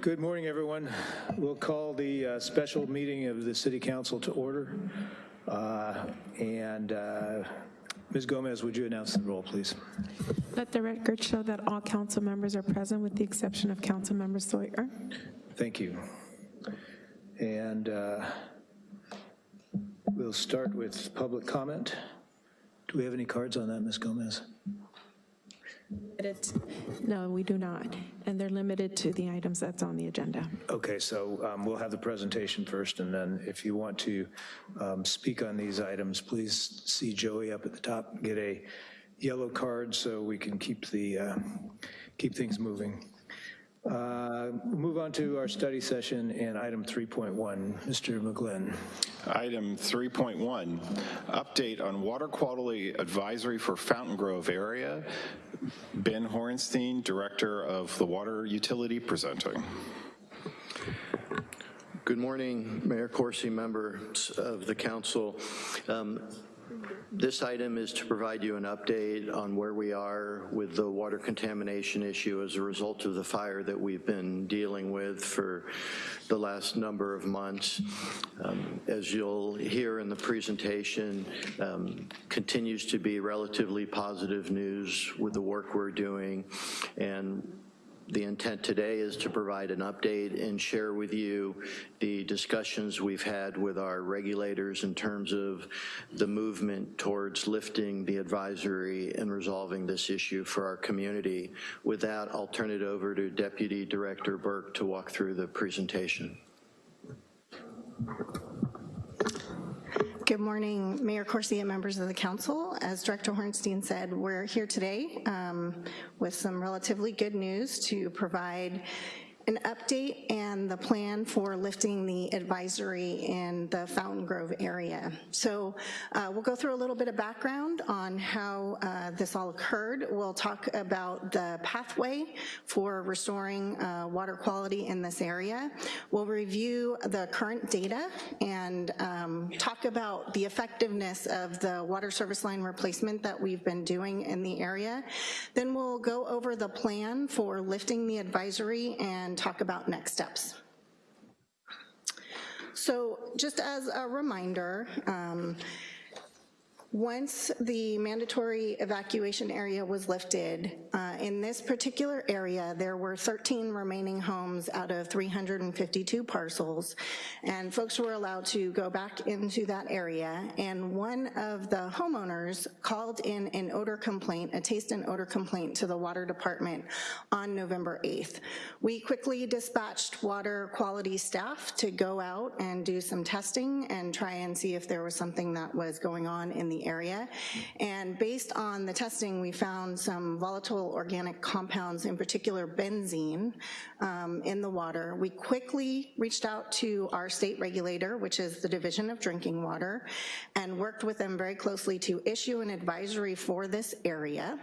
Good morning, everyone. We'll call the uh, special meeting of the City Council to order. Uh, And uh, Ms. Gomez, would you announce the roll, please? Let the record show that all council members are present with the exception of council member Sawyer. Thank you. And uh, we'll start with public comment. Do we have any cards on that, Ms. Gomez? No, we do not, and they're limited to the items that's on the agenda. Okay, so um, we'll have the presentation first, and then if you want to um, speak on these items, please see Joey up at the top, get a yellow card so we can keep the, uh, keep things moving. Uh, Move on to our study session and item 3.1. Mr. McGlynn. Item 3.1, update on water quality advisory for Fountain Grove area. Ben Horenstein, Director of the Water Utility, presenting. Good morning, Mayor Coursey, members of the council. Um, This item is to provide you an update on where we are with the water contamination issue as a result of the fire that we've been dealing with for the last number of months. Um, As you'll hear in the presentation, um, continues to be relatively positive news with the work we're doing, and the intent today is to provide an update and share with you the discussions we've had with our regulators in terms of the movement towards lifting the advisory and resolving this issue for our community. With that, I'll turn it over to Deputy Director Burke to walk through the presentation. Good morning, Mayor Coursey and members of the council. As Director Horenstein said, we're here today um, with some relatively good news to provide an update and the plan for lifting the advisory in the Fountain Grove area. So uh, we'll go through a little bit of background on how uh, this all occurred. We'll talk about the pathway for restoring uh, water quality in this area. We'll review the current data and um, talk about the effectiveness of the water service line replacement that we've been doing in the area. Then we'll go over the plan for lifting the advisory and talk about next steps. So just as a reminder, um, once the mandatory evacuation area was lifted, uh, in this particular area, there were 13 remaining homes out of 352 parcels, and folks were allowed to go back into that area, and one of the homeowners called in an odor complaint, a taste and odor complaint to the water department on November 8th. We quickly dispatched water quality staff to go out and do some testing and try and see if there was something that was going on in the area. And based on the testing, we found some volatile organic compounds, in particular benzene, um, in the water. We quickly reached out to our state regulator, which is the Division of Drinking Water, and worked with them very closely to issue an advisory for this area.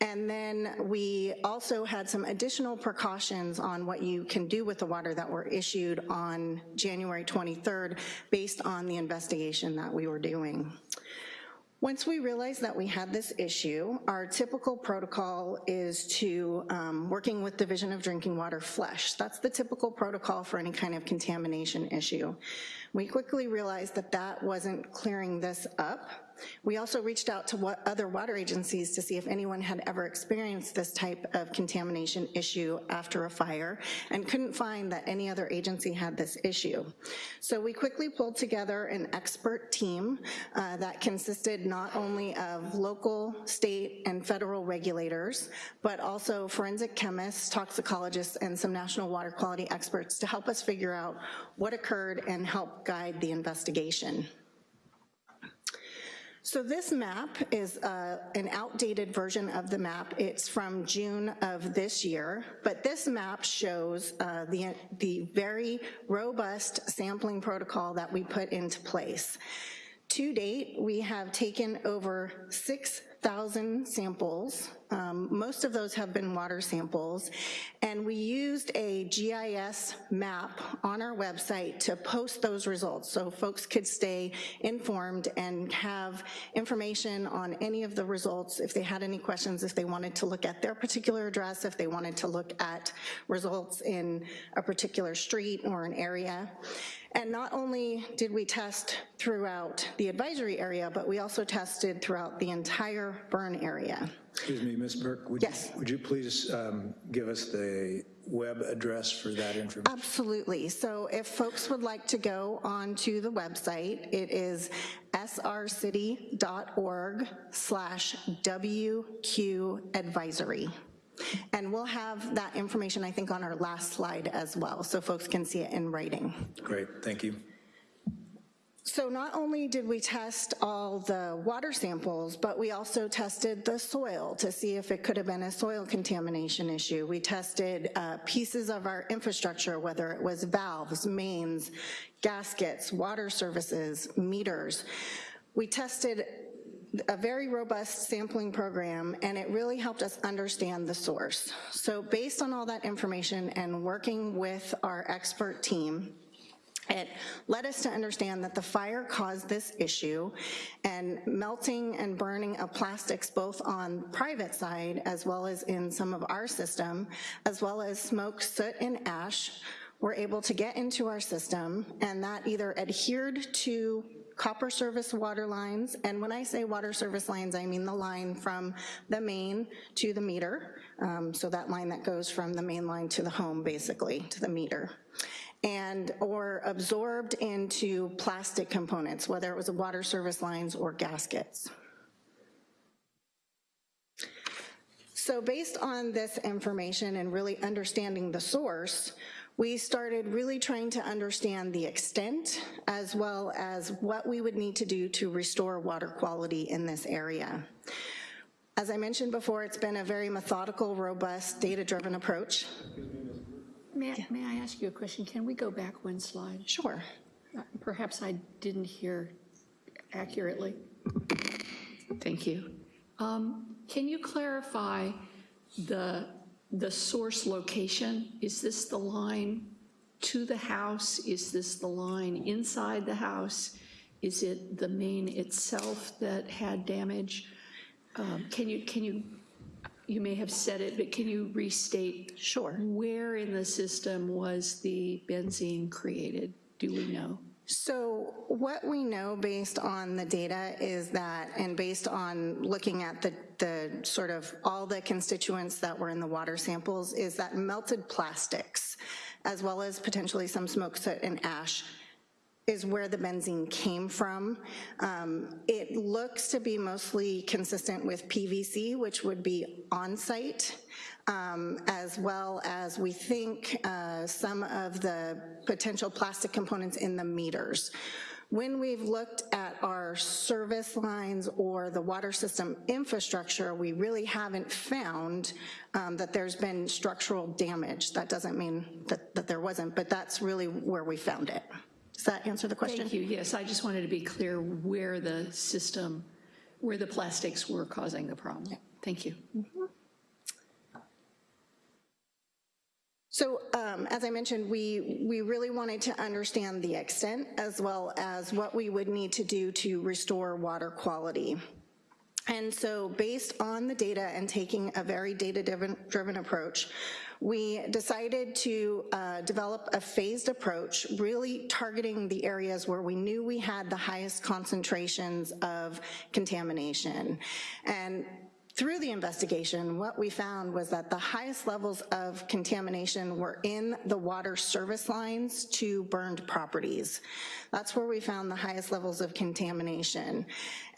And then we also had some additional precautions on what you can do with the water that were issued on January 23rd based on the investigation that we were doing. Once we realized that we had this issue, our typical protocol is to, um, working with Division of Drinking Water, flush. That's the typical protocol for any kind of contamination issue. We quickly realized that that wasn't clearing this up. We also reached out to other water agencies to see if anyone had ever experienced this type of contamination issue after a fire and couldn't find that any other agency had this issue. So we quickly pulled together an expert team uh, that consisted not only of local, state, and federal regulators, but also forensic chemists, toxicologists, and some national water quality experts to help us figure out what occurred and help guide the investigation. So this map is uh, an outdated version of the map. It's from June of this year, but this map shows uh, the, the very robust sampling protocol that we put into place. To date, we have taken over 6,000 samples. Um, Most of those have been water samples, and we used a GIS map on our website to post those results so folks could stay informed and have information on any of the results if they had any questions, if they wanted to look at their particular address, if they wanted to look at results in a particular street or an area. And not only did we test throughout the advisory area, but we also tested throughout the entire burn area. Excuse me, Ms. Burke? would you- Yes. Would you please um, give us the web address for that information? Absolutely. So if folks would like to go onto the website, it is srcity.org slash WQ advisory. And we'll have that information, I think, on our last slide as well, so folks can see it in writing. Great, thank you. So not only did we test all the water samples, but we also tested the soil to see if it could have been a soil contamination issue. We tested uh, pieces of our infrastructure, whether it was valves, mains, gaskets, water services, meters. We tested a very robust sampling program, and it really helped us understand the source. So based on all that information and working with our expert team, it led us to understand that the fire caused this issue, and melting and burning of plastics both on private side as well as in some of our system, as well as smoke, soot, and ash, were able to get into our system, and that either adhered to copper service water lines, and when I say water service lines, I mean the line from the main to the meter, um, so that line that goes from the main line to the home, basically, to the meter. And or absorbed into plastic components, whether it was a water service lines or gaskets. So based on this information and really understanding the source, we started really trying to understand the extent as well as what we would need to do to restore water quality in this area. As I mentioned before, it's been a very methodical, robust, data-driven approach. May I, may I ask you a question? Can we go back one slide? Sure. Uh, Perhaps I didn't hear accurately. Thank you. Um, Can you clarify the, the source location? Is this the line to the house? Is this the line inside the house? Is it the main itself that had damage? Um, Can you, can you, you may have said it, but can you restate? Sure. Where in the system was the benzene created? Do we know? So what we know based on the data is that, and based on looking at the, the sort of all the constituents that were in the water samples, is that melted plastics, as well as potentially some smoke, soot, and ash, is where the benzene came from. Um, It looks to be mostly consistent with PVC, which would be on-site, um, as well as we think uh, some of the potential plastic components in the meters. When we've looked at our service lines or the water system infrastructure, we really haven't found um, that there's been structural damage. That doesn't mean that, that there wasn't, but that's really where we found it. Does that answer the question? Thank you, yes, I just wanted to be clear where the system, where the plastics were causing the problem. Thank you. So um, as I mentioned, we, we really wanted to understand the extent as well as what we would need to do to restore water quality. And so based on the data and taking a very data-driven driven approach, we decided to uh, develop a phased approach, really targeting the areas where we knew we had the highest concentrations of contamination. And through the investigation, what we found was that the highest levels of contamination were in the water service lines to burned properties. That's where we found the highest levels of contamination.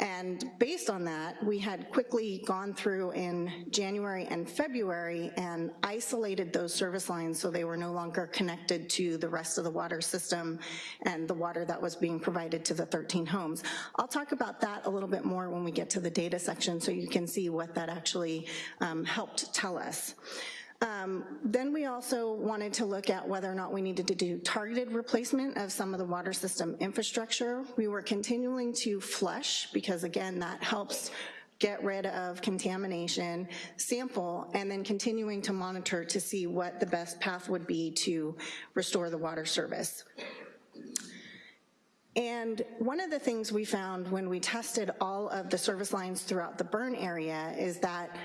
And based on that, we had quickly gone through in January and February and isolated those service lines so they were no longer connected to the rest of the water system and the water that was being provided to the 13 homes. I'll talk about that a little bit more when we get to the data section so you can see what that actually um, helped tell us. Um, Then we also wanted to look at whether or not we needed to do targeted replacement of some of the water system infrastructure. We were continuing to flush because again, that helps get rid of contamination, sample, and then continuing to monitor to see what the best path would be to restore the water service. And one of the things we found when we tested all of the service lines throughout the burn area is that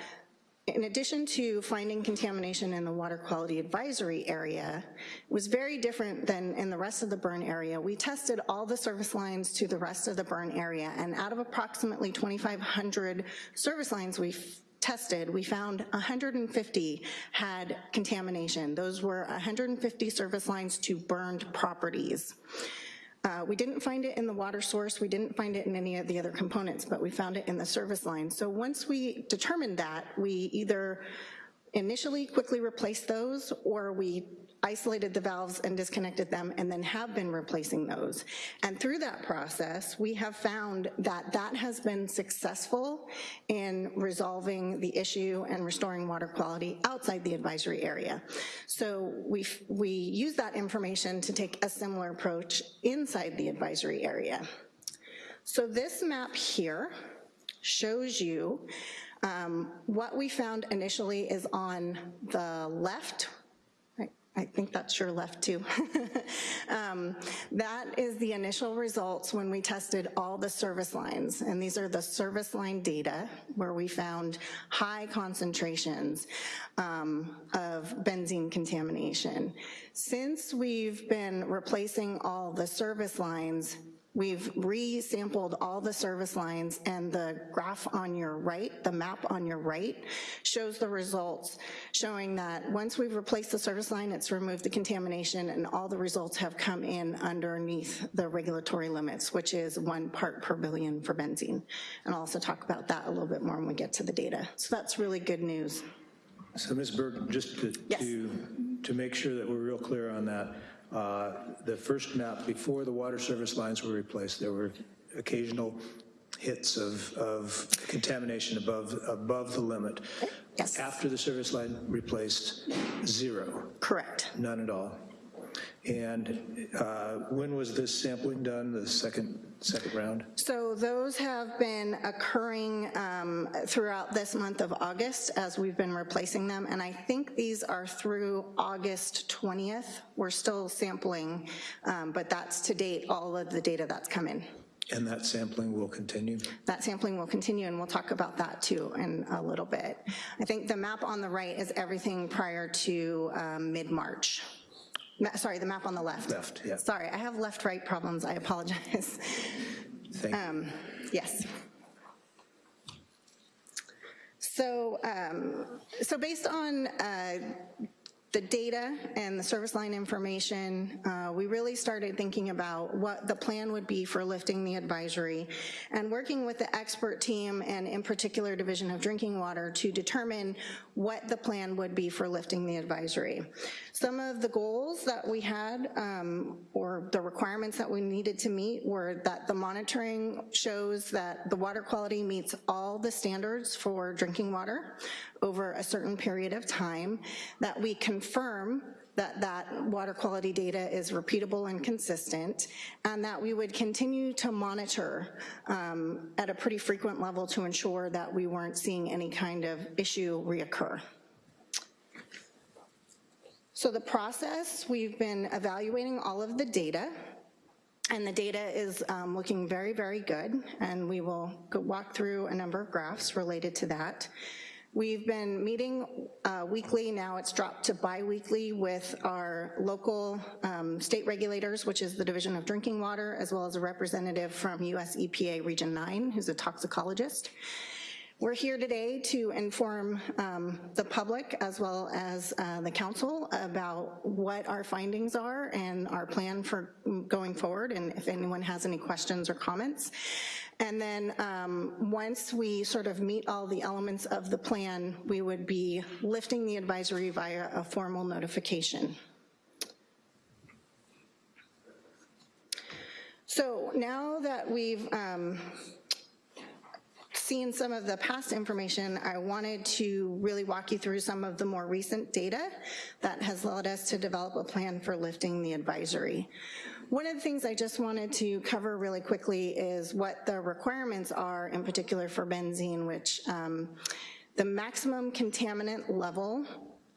in addition to finding contamination in the water quality advisory area, was very different than in the rest of the burn area. We tested all the service lines to the rest of the burn area, and out of approximately 2,500 service lines we tested, we found 150 had contamination. Those were 150 service lines to burned properties. Uh, We didn't find it in the water source, we didn't find it in any of the other components, but we found it in the service line. So once we determined that, we either initially quickly replaced those, or we isolated the valves and disconnected them, and then have been replacing those. And through that process, we have found that that has been successful in resolving the issue and restoring water quality outside the advisory area. So we, we use that information to take a similar approach inside the advisory area. So this map here shows you um, what we found initially is on the left, I- think that's your left too. Um, That is the initial results when we tested all the service lines, and these are the service line data where we found high concentrations um, of benzene contamination. Since we've been replacing all the service lines, We've re-sampled all the service lines and the graph on your right, the map on your right, shows the results, showing that once we've replaced the service line, it's removed the contamination and all the results have come in underneath the regulatory limits, which is one part per billion for benzene. And I'll also talk about that a little bit more when we get to the data. So that's really good news. So Ms. Burke, just to, Yes. to, to make sure that we're real clear on that, uh, the first map, before the water service lines were replaced, there were occasional hits of, of contamination above, above the limit. Yes. After the service line replaced, zero, Correct. none at all. And uh, when was this sampling done, the second, second round? So those have been occurring um, throughout this month of August as we've been replacing them, and I think these are through August 20th. We're still sampling, um, but that's to date all of the data that's come in. And that sampling will continue? That sampling will continue, and we'll talk about that too in a little bit. I think the map on the right is everything prior to um, mid-March. Sorry, the map on the left. Left, yeah. Sorry, I have left-right problems, I apologize. Thank you. Um, Yes. So, um, so based on uh, the data and the service line information, uh, we really started thinking about what the plan would be for lifting the advisory and working with the expert team and in particular Division of Drinking Water to determine what the plan would be for lifting the advisory. Some of the goals that we had um, or the requirements that we needed to meet were that the monitoring shows that the water quality meets all the standards for drinking water over a certain period of time, that we confirm that that water quality data is repeatable and consistent, and that we would continue to monitor um, at a pretty frequent level to ensure that we weren't seeing any kind of issue reoccur. So the process, we've been evaluating all of the data, and the data is um, looking very, very good, and we will walk through a number of graphs related to that. We've been meeting uh, weekly, now it's dropped to bi-weekly with our local um, state regulators, which is the Division of Drinking Water, as well as a representative from US EPA Region 9, who's a toxicologist. We're here today to inform um, the public as well as uh, the council about what our findings are and our plan for going forward, and if anyone has any questions or comments. And then um, once we sort of meet all the elements of the plan, we would be lifting the advisory via a formal notification. So now that we've um, seen some of the past information, I wanted to really walk you through some of the more recent data that has led us to develop a plan for lifting the advisory. One of the things I just wanted to cover really quickly is what the requirements are in particular for benzene, which um, the maximum contaminant level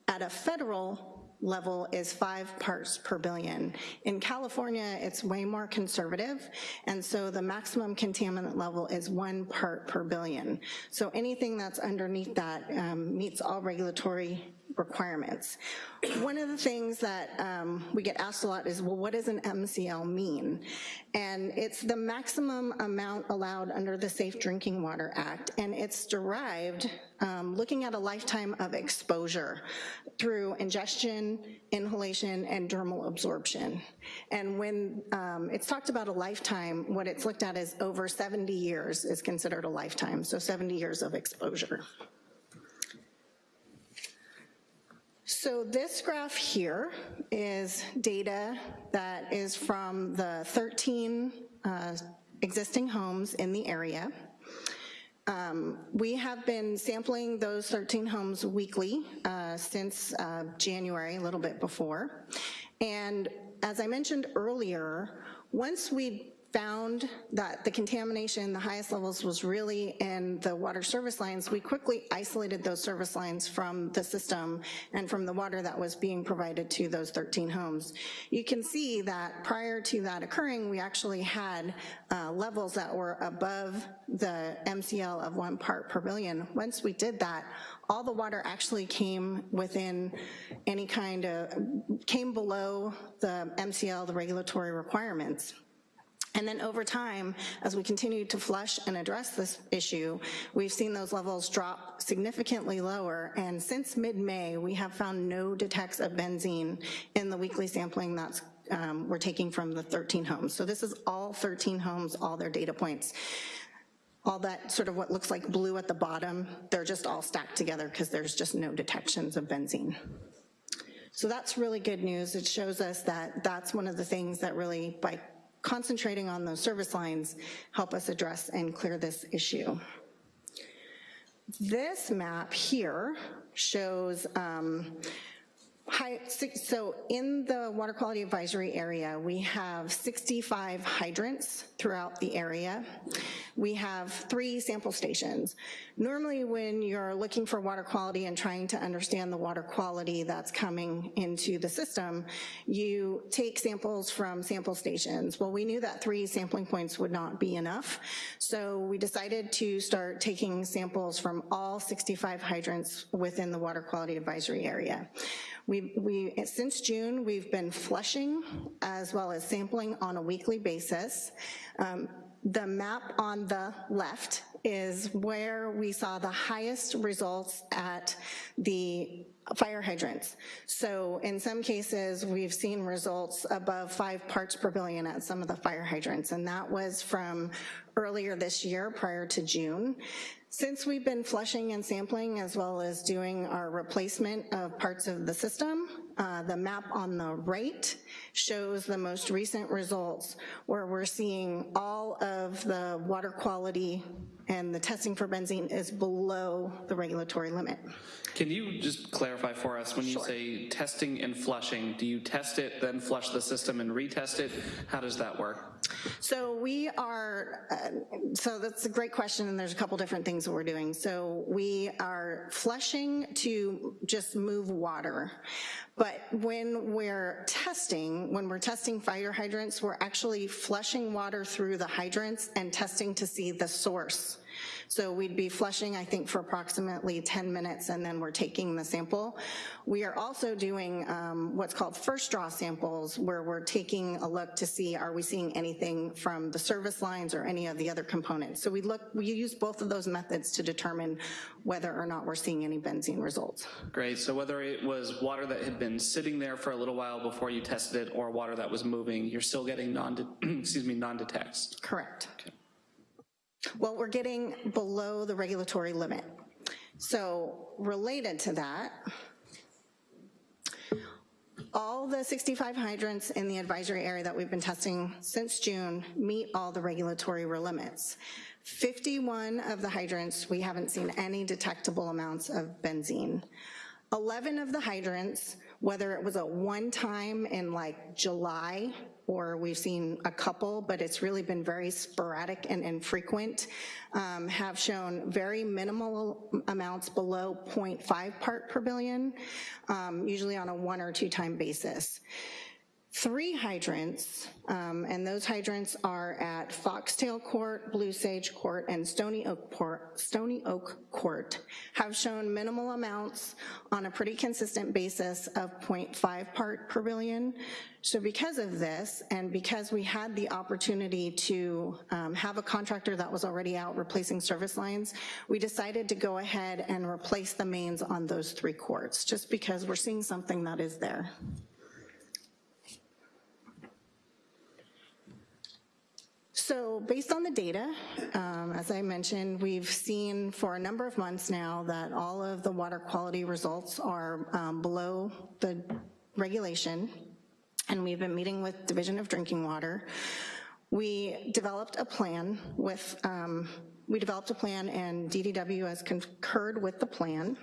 at a federal level is five parts per billion. In California, it's way more conservative, and so the maximum contaminant level is one part per billion. So anything that's underneath that um, meets all regulatory requirements. One of the things that um, we get asked a lot is, well, what does an MCL mean? And it's the maximum amount allowed under the Safe Drinking Water Act, and it's derived um, looking at a lifetime of exposure through ingestion, inhalation, and dermal absorption. And when um, it's talked about a lifetime, what it's looked at is over 70 years is considered a lifetime, so 70 years of exposure. So this graph here is data that is from the 13 uh, existing homes in the area. Um, We have been sampling those 13 homes weekly uh, since uh, January, a little bit before. And as I mentioned earlier, once we found that the contamination, the highest levels was really in the water service lines, we quickly isolated those service lines from the system and from the water that was being provided to those 13 homes. You can see that prior to that occurring, we actually had uh, levels that were above the MCL of one part per billion. Once we did that, all the water actually came within any kind of, came below the MCL, the regulatory requirements. And then over time, as we continue to flush and address this issue, we've seen those levels drop significantly lower, and since mid-May, we have found no detects of benzene in the weekly sampling that's um, we're taking from the 13 homes. So this is all 13 homes, all their data points. All that sort of what looks like blue at the bottom, they're just all stacked together because there's just no detections of benzene. So that's really good news. It shows us that that's one of the things that really, by concentrating on those service lines help us address and clear this issue. This map here shows um, High, so in the water quality advisory area, we have 65 hydrants throughout the area. We have three sample stations. Normally when you're looking for water quality and trying to understand the water quality that's coming into the system, you take samples from sample stations. Well, we knew that three sampling points would not be enough, so we decided to start taking samples from all 65 hydrants within the water quality advisory area. We, we, since June, we've been flushing as well as sampling on a weekly basis. Um, the map on the left is where we saw the highest results at the fire hydrants. So in some cases, we've seen results above five parts per billion at some of the fire hydrants, and that was from earlier this year prior to June. Since we've been flushing and sampling as well as doing our replacement of parts of the system, uh, the map on the right shows the most recent results where we're seeing all of the water quality and the testing for benzene is below the regulatory limit. Can you just clarify for us, when you say testing and flushing, do you test it, then flush the system and retest it? How does that work? So we are, uh, so that's a great question and there's a couple different things that we're doing. So we are flushing to just move water. But when we're testing, when we're testing fire hydrants, we're actually flushing water through the hydrants and testing to see the source. So we'd be flushing, I think, for approximately 10 minutes, and then we're taking the sample. We are also doing um, what's called first draw samples, where we're taking a look to see, are we seeing anything from the service lines or any of the other components. So we look, we use both of those methods to determine whether or not we're seeing any benzene results. Great, so whether it was water that had been sitting there for a little while before you tested it or water that was moving, you're still getting non, excuse me, non-detects. Correct. Well, we're getting below the regulatory limit. So related to that, all the 65 hydrants in the advisory area that we've been testing since June meet all the regulatory limits. 51 of the hydrants, we haven't seen any detectable amounts of benzene. 11 of the hydrants, whether it was a one-time in like July, or we've seen a couple, but it's really been very sporadic and infrequent, um, have shown very minimal amounts below 0.5 part per billion, um, usually on a one or two-time basis three hydrants, um, and those hydrants are at Foxtail Court, Blue Sage Court, and Stony Oak, Port, Stony Oak Court, have shown minimal amounts on a pretty consistent basis of 0.5 part per billion. So because of this, and because we had the opportunity to um, have a contractor that was already out replacing service lines, we decided to go ahead and replace the mains on those three courts, just because we're seeing something that is there. So based on the data, um, as I mentioned, we've seen for a number of months now that all of the water quality results are um, below the regulation, and we've been meeting with Division of Drinking Water. We developed a plan with, um, we developed a plan and DDW has concurred with the plan,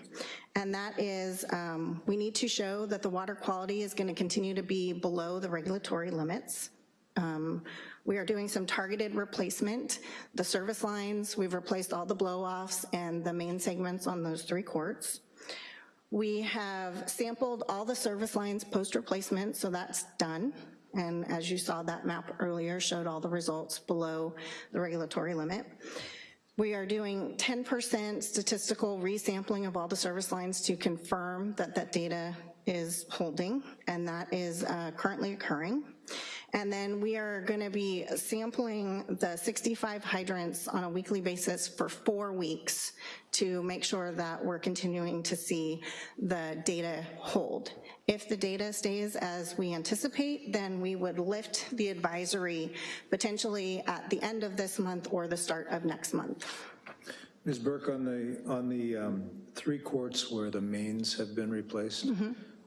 and that is um, we need to show that the water quality is gonna continue to be below the regulatory limits. Um, we are doing some targeted replacement. The service lines, we've replaced all the blow-offs and the main segments on those three courts. We have sampled all the service lines post-replacement, so that's done. And as you saw, that map earlier showed all the results below the regulatory limit. We are doing 10% statistical resampling of all the service lines to confirm that that data is holding, and that is uh, currently occurring. And then we are gonna be sampling the 65 hydrants on a weekly basis for four weeks to make sure that we're continuing to see the data hold. If the data stays as we anticipate, then we would lift the advisory potentially at the end of this month or the start of next month. Ms. Burke, on the, on the um, three courts where the mains have been replaced,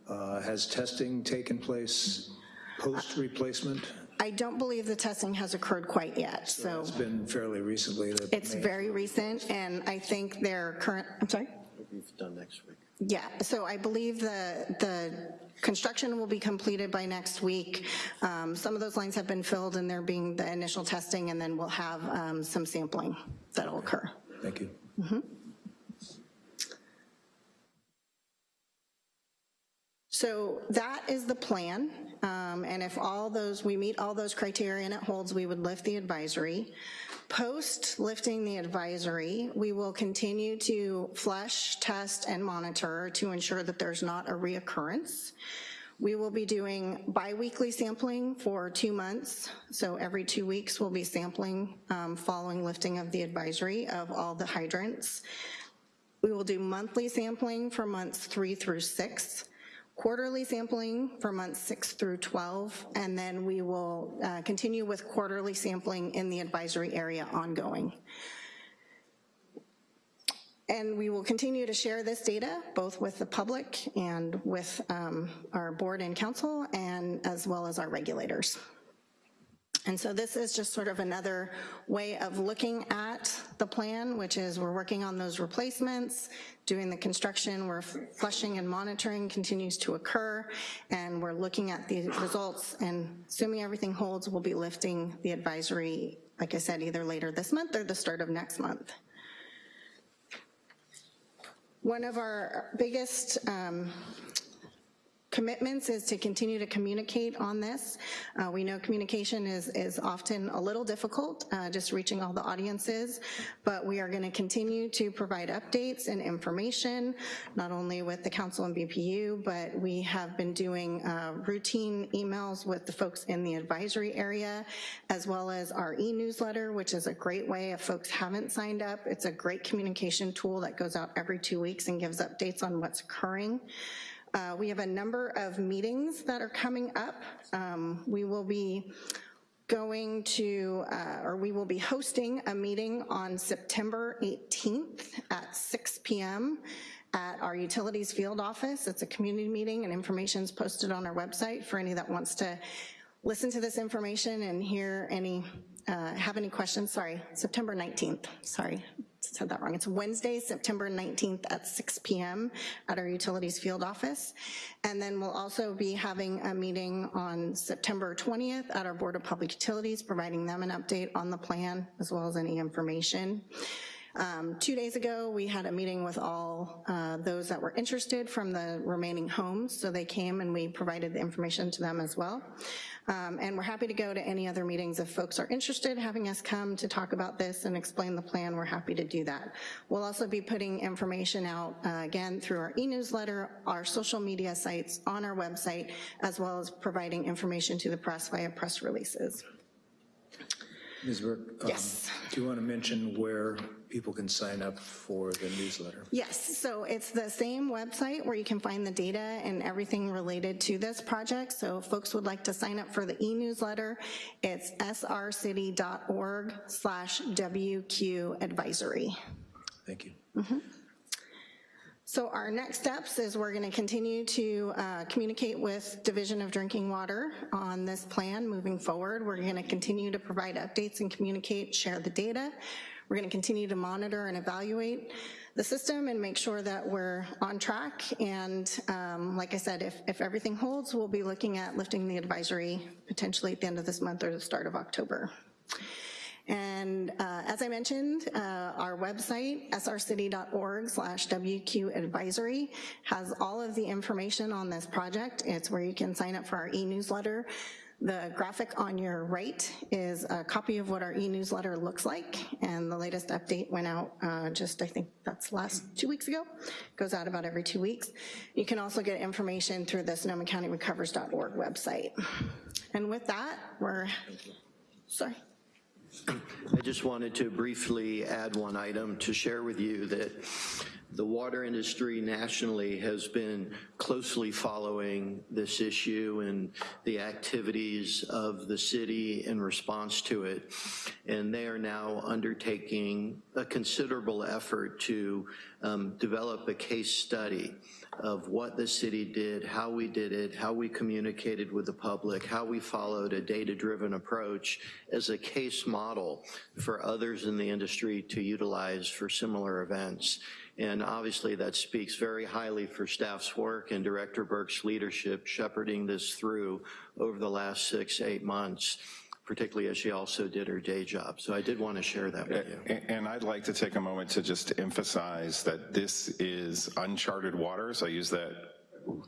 uh, has testing taken place post-replacement? I don't believe the testing has occurred quite yet, so It's been fairly recently that. it's mains- very recent, and I think their current, I'm sorry? It's done next week. Yeah, so I believe the, the construction will be completed by next week. Um, Some of those lines have been filled and they're being the initial testing, and then we'll have um, some sampling that'll occur. Thank you. So that is the plan, um, and if all those, we meet all those criteria and it holds, we would lift the advisory. Post lifting the advisory, we will continue to flush, test, and monitor to ensure that there's not a reoccurrence. We will be doing biweekly sampling for two months, so every two weeks we'll be sampling um, following lifting of the advisory of all the hydrants. We will do monthly sampling for months three through six, quarterly sampling for months six through 12, and then we will uh, continue with quarterly sampling in the advisory area ongoing. And we will continue to share this data, both with the public and with um, our board and council, and as well as our regulators. And so this is just sort of another way of looking at the plan, which is we're working on those replacements, doing the construction, we're flushing and monitoring continues to occur, and we're looking at the results, and assuming everything holds, we'll be lifting the advisory, like I said, either later this month or the start of next month. One of our biggest um, commitments is to continue to communicate on this. Uh, we know communication is, is often a little difficult, uh, just reaching all the audiences, but we are gonna continue to provide updates and information, not only with the council and BPU, but we have been doing uh, routine emails with the folks in the advisory area, as well as our e-newsletter, which is a great way if folks haven't signed up. It's a great communication tool that goes out every two weeks and gives updates on what's occurring. Uh, we have a number of meetings that are coming up. Um, we will be going to, uh, or we will be hosting a meeting on September 18th at 6 p.m. at our utilities field office. It's a community meeting and information is posted on our website for any that wants to listen to this information and hear any uh, have any questions, sorry, September 19th, sorry, said that wrong. It's Wednesday, September 19th at 6 PM at our Utilities Field Office. And then we'll also be having a meeting on September 20th at our Board of Public Utilities, providing them an update on the plan as well as any information. Um, Two days ago, we had a meeting with all uh, those that were interested from the remaining homes, so they came and we provided the information to them as well. Um, And we're happy to go to any other meetings if folks are interested, having us come to talk about this and explain the plan, we're happy to do that. We'll also be putting information out, uh, again, through our e-newsletter, our social media sites, on our website, as well as providing information to the press via press releases. Ms. Burke? um, Yes. Do you want to mention where people can sign up for the newsletter? Yes, so it's the same website where you can find the data and everything related to this project. So if folks would like to sign up for the e-newsletter, it's srcity.org slash WQ advisory. Thank you. So our next steps is we're gonna continue to uh, communicate with Division of Drinking Water on this plan moving forward. We're gonna continue to provide updates and communicate, share the data. We're gonna continue to monitor and evaluate the system and make sure that we're on track. And um, like I said, if, if everything holds, we'll be looking at lifting the advisory potentially at the end of this month or the start of October. And uh, as I mentioned, uh, our website, srcity.org slash WQ advisory, has all of the information on this project. It's where you can sign up for our e-newsletter. The graphic on your right is a copy of what our e-newsletter looks like, and the latest update went out uh, just, I think that's last two weeks ago. Goes out about every two weeks. You can also get information through the Sonoma County Recovers.org website. And with that, we're, sorry. I just wanted to briefly add one item to share with you that the water industry nationally has been closely following this issue and the activities of the city in response to it. And they are now undertaking a considerable effort to um, develop a case study of what the city did, how we did it, how we communicated with the public, how we followed a data-driven approach as a case model for others in the industry to utilize for similar events. And obviously that speaks very highly for staff's work and Director Burke's leadership shepherding this through over the last six, eight months, particularly as she also did her day job. So I did want to share that with you. And I'd like to take a moment to just emphasize that this is uncharted waters. I use that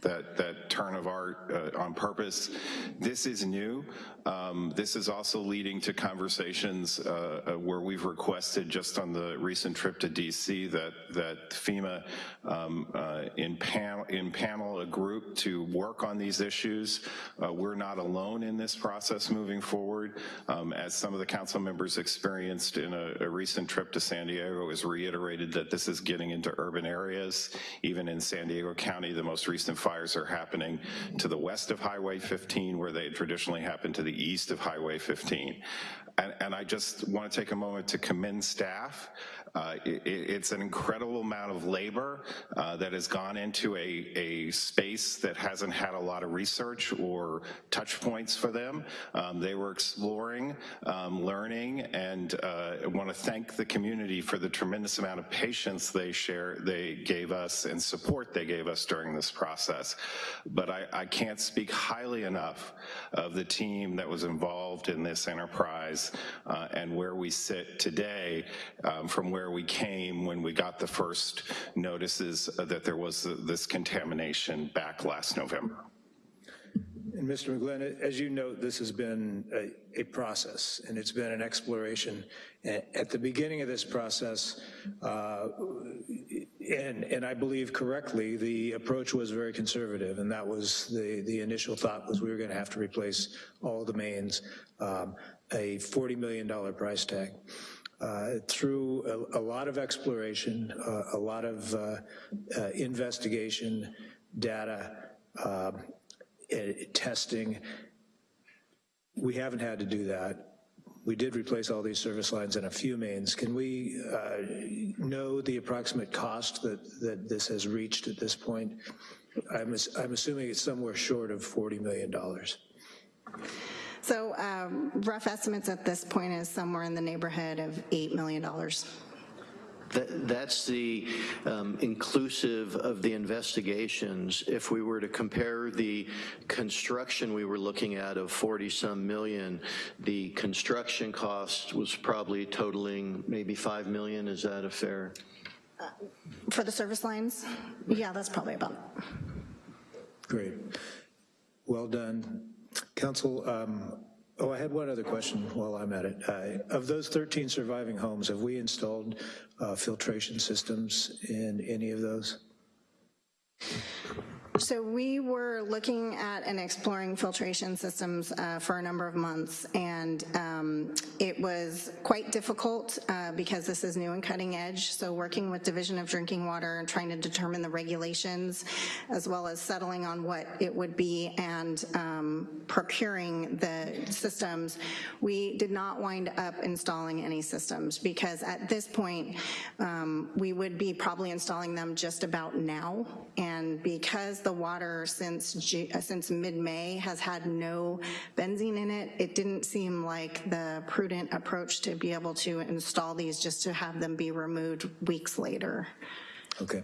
that that turn of art uh, on purpose. This is new. Um, this is also leading to conversations uh, uh, where we've requested just on the recent trip to DC that that FEMA um, uh, in panel in panel a group to work on these issues. Uh, we're not alone in this process moving forward. Um, as some of the council members experienced in a, a recent trip to San Diego, it was reiterated that this is getting into urban areas. Even in San Diego County, the most recent fires are happening to the west of Highway 15, where they traditionally happen to the east of Highway 15. And, and I just want to take a moment to commend staff. Uh, it, it's an incredible amount of labor uh, that has gone into a, a space that hasn't had a lot of research or touch points for them. Um, they were exploring, um, learning, and uh, I want to thank the community for the tremendous amount of patience they share, they gave us and support they gave us during this process. But I, I can't speak highly enough of the team that was involved in this enterprise uh, and where we sit today um, from where we came when we got the first notices that there was this contamination back last November. And Mr. McGlynn, as you note, this has been a, a process, and it's been an exploration. At the beginning of this process, uh, and, and I believe correctly, the approach was very conservative, and that was the, the initial thought was we were gonna have to replace all the mains, um, a $40 million price tag. Uh, through a, a lot of exploration, uh, a lot of uh, investigation, data, um, testing. We haven't had to do that. We did replace all these service lines and a few mains. Can we uh, know the approximate cost that, that this has reached at this point? I'm, I'm assuming it's somewhere short of $40 million. So um, rough estimates at this point is somewhere in the neighborhood of $8 million. That- That's the um, inclusive of the investigations. If we were to compare the construction we were looking at of 40-some million, the construction cost was probably totaling maybe 5 million. Is that a fair? For the service lines, yeah, that's probably about it. Great. Well done. Council, um, oh, I had one other question while I'm at it. Uh, Of those 13 surviving homes, have we installed uh, filtration systems in any of those? So we were looking at and exploring filtration systems uh, for a number of months, and um, it was quite difficult uh, because this is new and cutting edge. So working with Division of Drinking Water and trying to determine the regulations, as well as settling on what it would be and um, procuring the systems, we did not wind up installing any systems because at this point, um, we would be probably installing them just about now. And because the water since, Ju- uh, since mid-May has had no benzene in it, it didn't seem like the prudent approach to be able to install these just to have them be removed weeks later. Okay.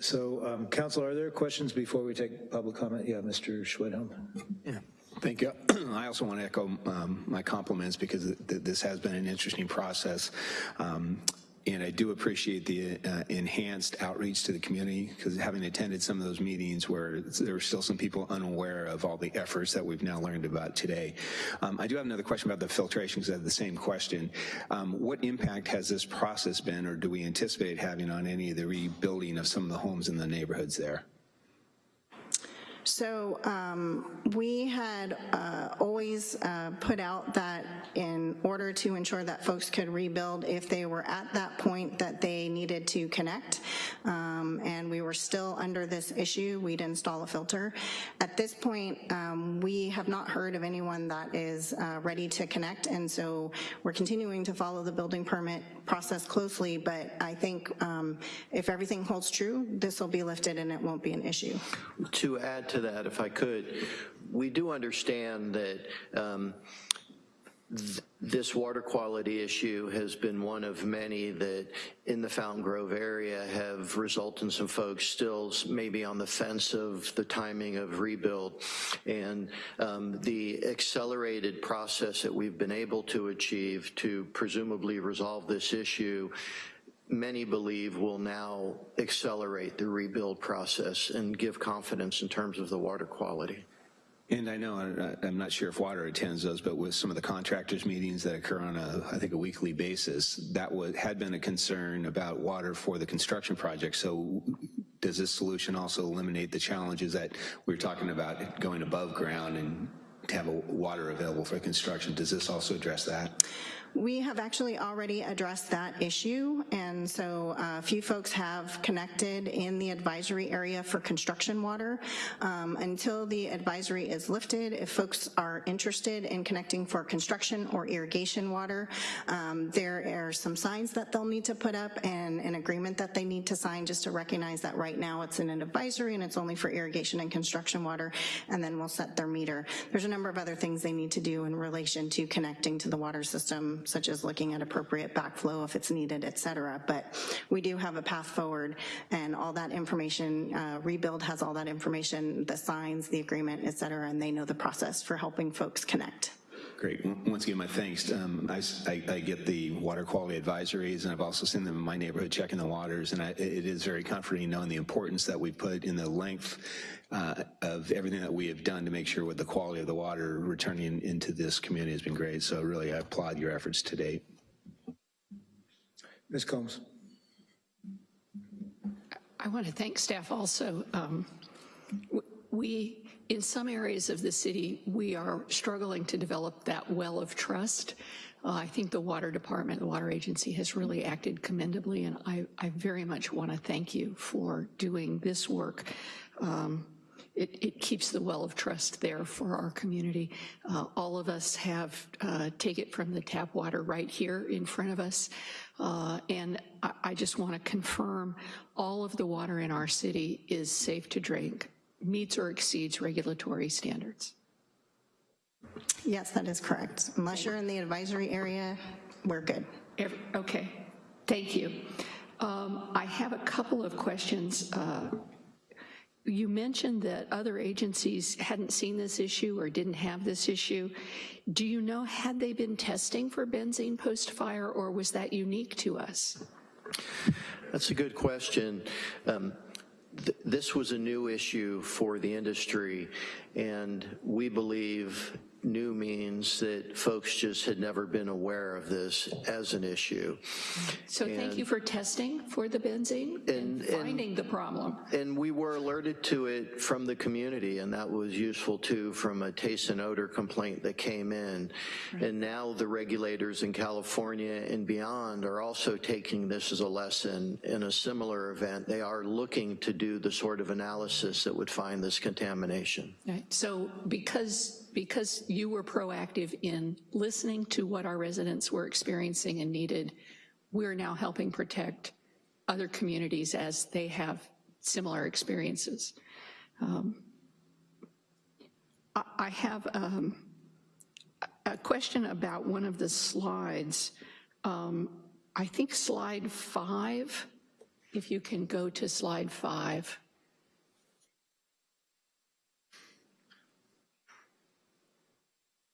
So, um, council, are there questions before we take public comment? Yeah, Mr. Schwedhelm. Yeah, thank you. I also want to echo um, my compliments because th- th- this has been an interesting process. Um, And I do appreciate the uh, enhanced outreach to the community because having attended some of those meetings where there were still some people unaware of all the efforts that we've now learned about today. Um, I do have another question about the filtration because I have the same question. Um, What impact has this process been or do we anticipate having on any of the rebuilding of some of the homes in the neighborhoods there? So um, we had uh, always uh, put out that in order to ensure that folks could rebuild, if they were at that point that they needed to connect, um, and we were still under this issue, we'd install a filter. At this point, um, we have not heard of anyone that is uh, ready to connect, and so we're continuing to follow the building permit process closely, but I think um, if everything holds true, this will be lifted and it won't be an issue. To add to that, if I could, we do understand that um, th- this water quality issue has been one of many that in the Fountain Grove area have resulted in some folks still maybe on the fence of the timing of rebuild. And um, the accelerated process that we've been able to achieve to presumably resolve this issue many believe will now accelerate the rebuild process and give confidence in terms of the water quality. And I know, I'm not sure if water attends those, but with some of the contractors' meetings that occur on a, I think, a weekly basis, that was, had been a concern about water for the construction project. So does this solution also eliminate the challenges that we're talking about going above ground and have water available for construction? Does this also address that? We have actually already addressed that issue, and so uh, a few folks have connected in the advisory area for construction water. Um, Until the advisory is lifted, if folks are interested in connecting for construction or irrigation water, um, there are some signs that they'll need to put up and an agreement that they need to sign just to recognize that right now it's in an advisory and it's only for irrigation and construction water, and then we'll set their meter. There's a number of other things they need to do in relation to connecting to the water system, such as looking at appropriate backflow if it's needed, et cetera. But we do have a path forward, and all that information, uh, Rebuild has all that information, the signs, the agreement, et cetera, and they know the process for helping folks connect. Great. Once again, my thanks. Um, I, I- I get the water quality advisories, and I've also seen them in my neighborhood checking the waters, and I, it is very comforting knowing the importance that we put in the length uh, of everything that we have done to make sure with the quality of the water returning into this community has been great. So really, I applaud your efforts to date. Ms. Combs? I want to thank staff also. Um, We, in some areas of the city, we are struggling to develop that well of trust. Uh, I think the water department, the water agency has really acted commendably, and I, I very much want to thank you for doing this work. Um, It, it keeps the well of trust there for our community. Uh, All of us have, uh, take it from the tap water right here in front of us. Uh, And I, I just want to confirm, all of the water in our city is safe to drink, meets or exceeds regulatory standards. Yes, that is correct. Unless you're in the advisory area, we're good. Ev- Okay, thank you. Um, I have a couple of questions. Uh, You mentioned that other agencies hadn't seen this issue or didn't have this issue. Do you know, had they been testing for benzene post-fire, or was that unique to us? That's a good question. Um, th- This was a new issue for the industry, and we believe new means that folks just had never been aware of this as an issue. So thank you for testing for the benzene and finding the problem. And we were alerted to it from the community, and that was useful too, from a taste and odor complaint that came in. And now the regulators in California and beyond are also taking this as a lesson in a similar event. They are looking to do the sort of analysis that would find this contamination. Right, so because, because you were proactive in listening to what our residents were experiencing and needed, we're now helping protect other communities as they have similar experiences. Um, I have um, a a question about one of the slides. Um, I think slide five, if you can go to slide five.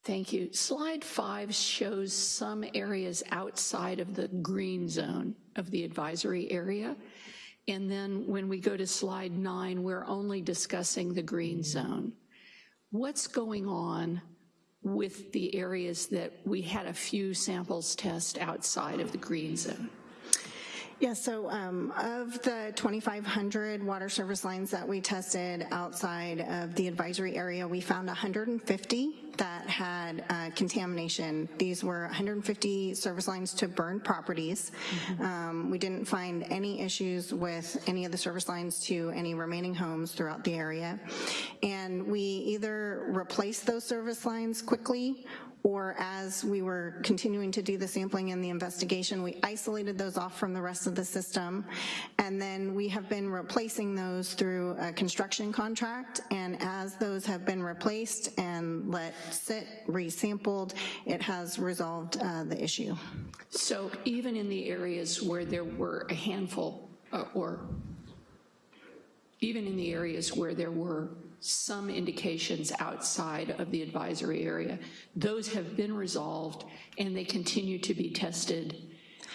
Thank you. Slide five shows some areas outside of the green zone of the advisory area. And then when we go to slide nine, we're only discussing the green zone. What's going on with the areas that we had a few samples test outside of the green zone? Yeah, so um, of the 2,500 water service lines that we tested outside of the advisory area, we found 150 that had uh, contamination. These were 150 service lines to burned properties. Um, We didn't find any issues with any of the service lines to any remaining homes throughout the area. And we either replaced those service lines quickly or as we were continuing to do the sampling and the investigation, we isolated those off from the rest of the system. And then we have been replacing those through a construction contract. And as those have been replaced and let sit, resampled, it has resolved uh, the issue. So even in the areas where there were a handful, uh, or even in the areas where there were some indications outside of the advisory area, those have been resolved and they continue to be tested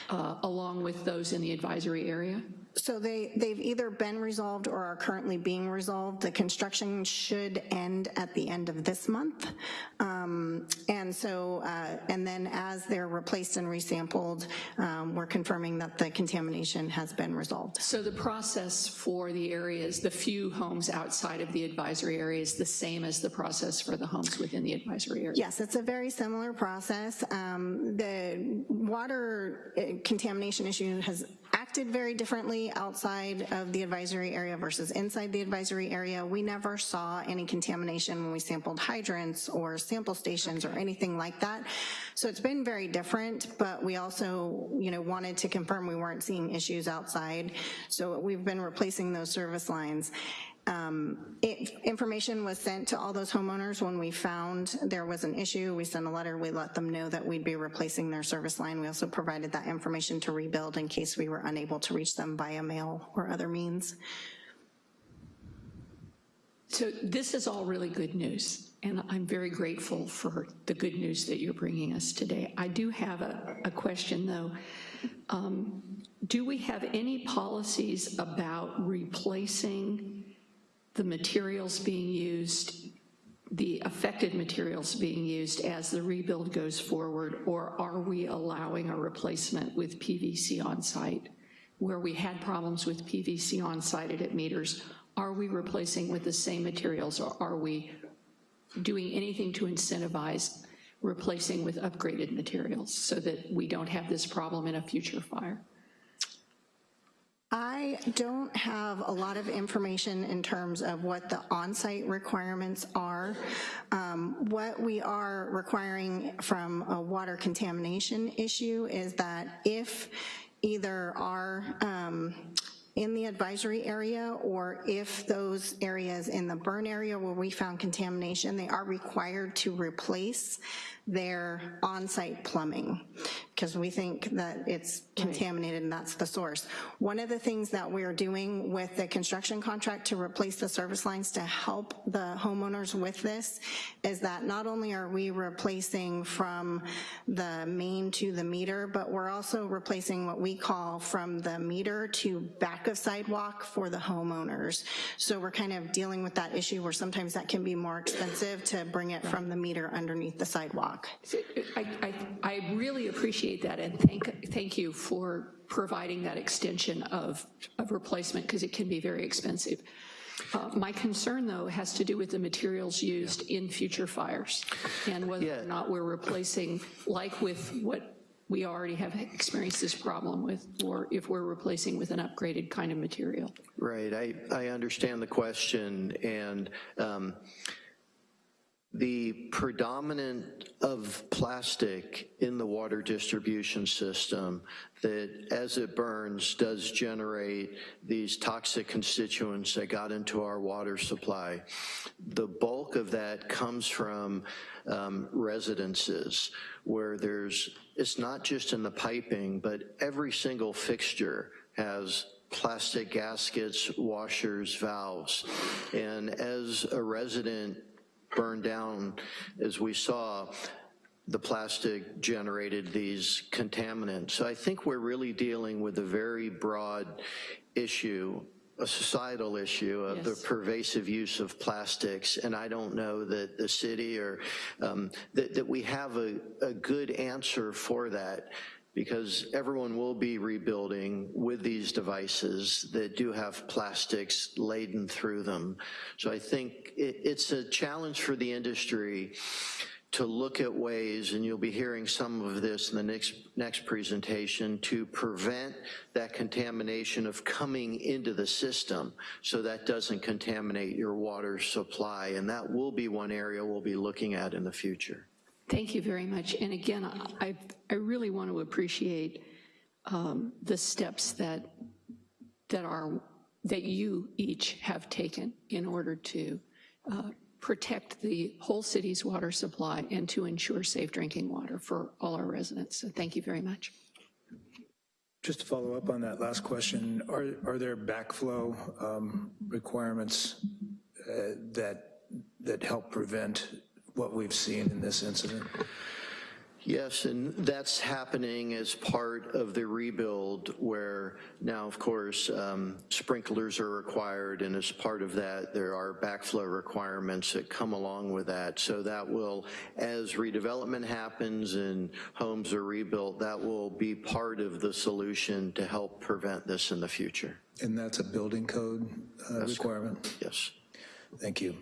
uh, along with those in the advisory area? So they, they've either been resolved or are currently being resolved. The construction should end at the end of this month. Um, And so, uh, and then as they're replaced and resampled, um, we're confirming that the contamination has been resolved. So the process for the areas, the few homes outside of the advisory area is the same as the process for the homes within the advisory area? Yes, it's a very similar process. Um, The water uh, contamination issue has acted very differently outside of the advisory area versus inside the advisory area. We never saw any contamination when we sampled hydrants or sample stations or anything like that. So it's been very different, but we also, you know, wanted to confirm we weren't seeing issues outside. So we've been replacing those service lines. Um, it- Information was sent to all those homeowners when we found there was an issue. We sent a letter, we let them know that we'd be replacing their service line. We also provided that information to rebuild in case we were unable to reach them via mail or other means. So this is all really good news, and I'm very grateful for the good news that you're bringing us today. I do have a, a question, though. Um, Do we have any policies about replacing the materials being used, the affected materials being used as the rebuild goes forward, or are we allowing a replacement with PVC on site? Where we had problems with PVC on site at meters, are we replacing with the same materials, or are we doing anything to incentivize replacing with upgraded materials so that we don't have this problem in a future fire? I don't have a lot of information in terms of what the on-site requirements are. Um, What we are requiring from a water contamination issue is that if either our um, in the advisory area, or if those areas in the burn area where we found contamination, they are required to replace their on-site plumbing, because we think that it's contaminated and that's the source. One of the things that we're doing with the construction contract to replace the service lines to help the homeowners with this is that not only are we replacing from the main to the meter, but we're also replacing what we call from the meter to back of sidewalk for the homeowners. So we're kind of dealing with that issue where sometimes that can be more expensive to bring it from the meter underneath the sidewalk. I, I, I really appreciate that, and thank, thank you for providing that extension of, of replacement, because it can be very expensive. Uh, My concern, though, has to do with the materials used in future fires, and whether Yeah. or not we're replacing, like with what we already have experienced this problem with, or if we're replacing with an upgraded kind of material. Right, I, I understand the question, and um, the predominant of plastic in the water distribution system that as it burns does generate these toxic constituents that got into our water supply. The bulk of that comes from um, residences where there's, it's not just in the piping, but every single fixture has plastic gaskets, washers, valves. And as a resident burned down, as we saw, the plastic generated these contaminants. So I think we're really dealing with a very broad issue, a societal issue of the pervasive use of plastics, and I don't know that the city or, um, that, that we have a, a good answer for that because everyone will be rebuilding with these devices that do have plastics laden through them. So I think it, it's a challenge for the industry to look at ways, and you'll be hearing some of this in the next, next presentation, to prevent that contamination of coming into the system so that doesn't contaminate your water supply. And that will be one area we'll be looking at in the future. Thank you very much. And again, I, I really want to appreciate um, the steps that, that are, that you each have taken in order to uh, protect the whole city's water supply and to ensure safe drinking water for all our residents. So thank you very much. Just to follow up on that last question, are, are there backflow um, requirements uh, that, that help prevent what we've seen in this incident? Yes, and that's happening as part of the rebuild where now, of course, um, sprinklers are required, and as part of that, there are backflow requirements that come along with that. So that will, as redevelopment happens and homes are rebuilt, that will be part of the solution to help prevent this in the future. And that's a building code uh, requirement? Yes. Thank you.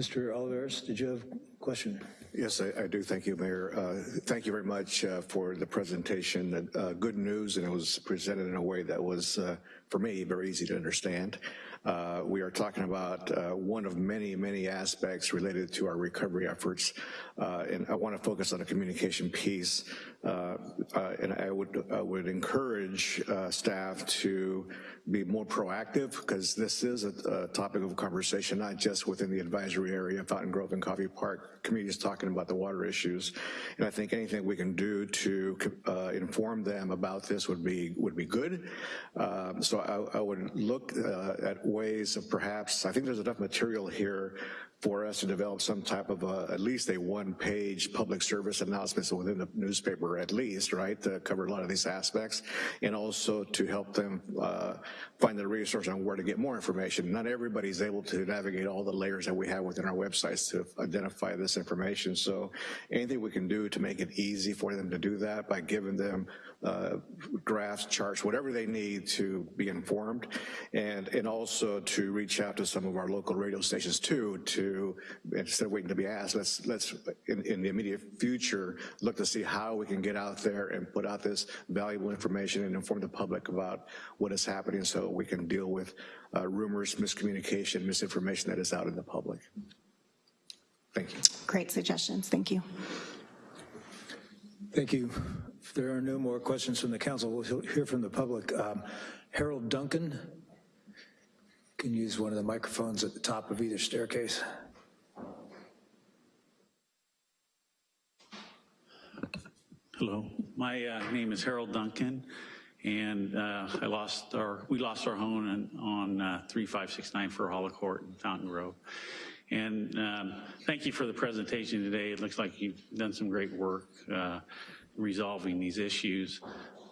Mr. Olivares, did you have a question? Yes, I, I do. Thank you, Mayor. Uh, thank you very much uh, for the presentation. Uh, good news, and it was presented in a way that was, uh, for me, very easy to understand. Uh, we are talking about uh, one of many, many aspects related to our recovery efforts, uh, and I want to focus on a communication piece. Uh, uh, and I would, I would encourage uh, staff to be more proactive because this is a, a topic of conversation, not just within the advisory area, of Fountain Grove and Coffey Park, communities talking about the water issues. And I think anything we can do to uh, inform them about this would be, would be good. Um, so I, I would look uh, at ways of perhaps, I think there's enough material here for us to develop some type of a, at least a one-page public service announcement within the newspaper at least, right, to cover a lot of these aspects, and also to help them uh, find the resource on where to get more information. Not everybody's able to navigate all the layers that we have within our websites to identify this information, so anything we can do to make it easy for them to do that by giving them uh, graphs, charts, whatever they need to be informed, and, and also to reach out to some of our local radio stations too, to, instead of waiting to be asked, let's, let's in, in the immediate future, look to see how we can get out there and put out this valuable information and inform the public about what is happening so we can deal with uh, rumors, miscommunication, misinformation that is out in the public. Thank you. Great suggestions, thank you. Thank you. If there are no more questions from the council, we'll hear from the public. Um, Harold Duncan. Can use one of the microphones at the top of either staircase. Hello, my uh, name is Harold Duncan, and uh, I lost our, we lost our home on, on uh, 3569 for Hollow Court in Fountain Grove. And um, thank you for the presentation today. It looks like you've done some great work uh, resolving these issues.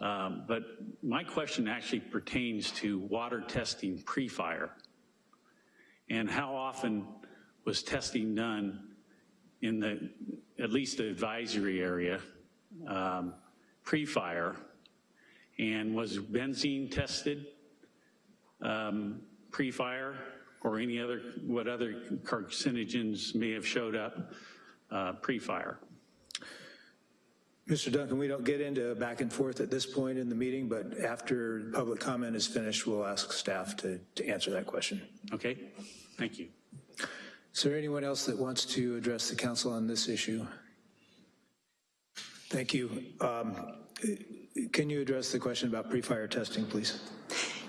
Um, But my question actually pertains to water testing pre-fire. And how often was testing done in the, at least the advisory area, um, pre-fire? And was benzene tested um, pre-fire or any other, what other carcinogens may have showed up uh, pre-fire? Mr. Duncan, we don't get into back and forth at this point in the meeting, but after public comment is finished, we'll ask staff to, to answer that question. Okay, thank you. Is there anyone else that wants to address the council on this issue? Thank you. Um, Can you address the question about pre-fire testing, please?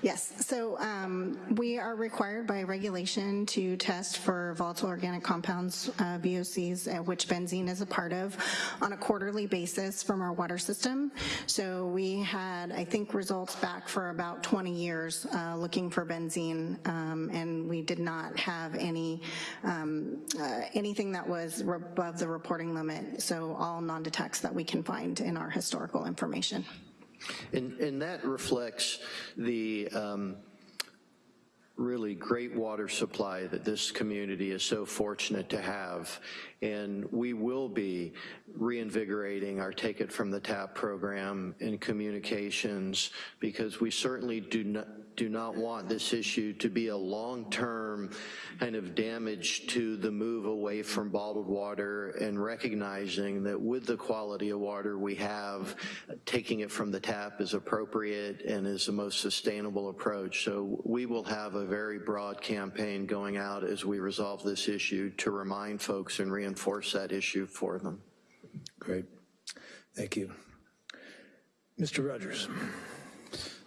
Yes, so um, we are required by regulation to test for volatile organic compounds, uh, VOCs, uh, which benzene is a part of, on a quarterly basis from our water system. So we had, I think, results back for about 20 years uh, looking for benzene, um, and we did not have any um, uh, anything that was above the reporting limit. So all non-detects that we can find in our historical information. And, and that reflects the um, really great water supply that this community is so fortunate to have. And we will be reinvigorating our Take It From the Tap program in communications because we certainly do not, do not want this issue to be a long-term kind of damage to the move away from bottled water and recognizing that with the quality of water we have, taking it from the tap is appropriate and is the most sustainable approach. So we will have a very broad campaign going out as we resolve this issue to remind folks and reinforce that issue for them. Great. Thank you. Mr. Rogers.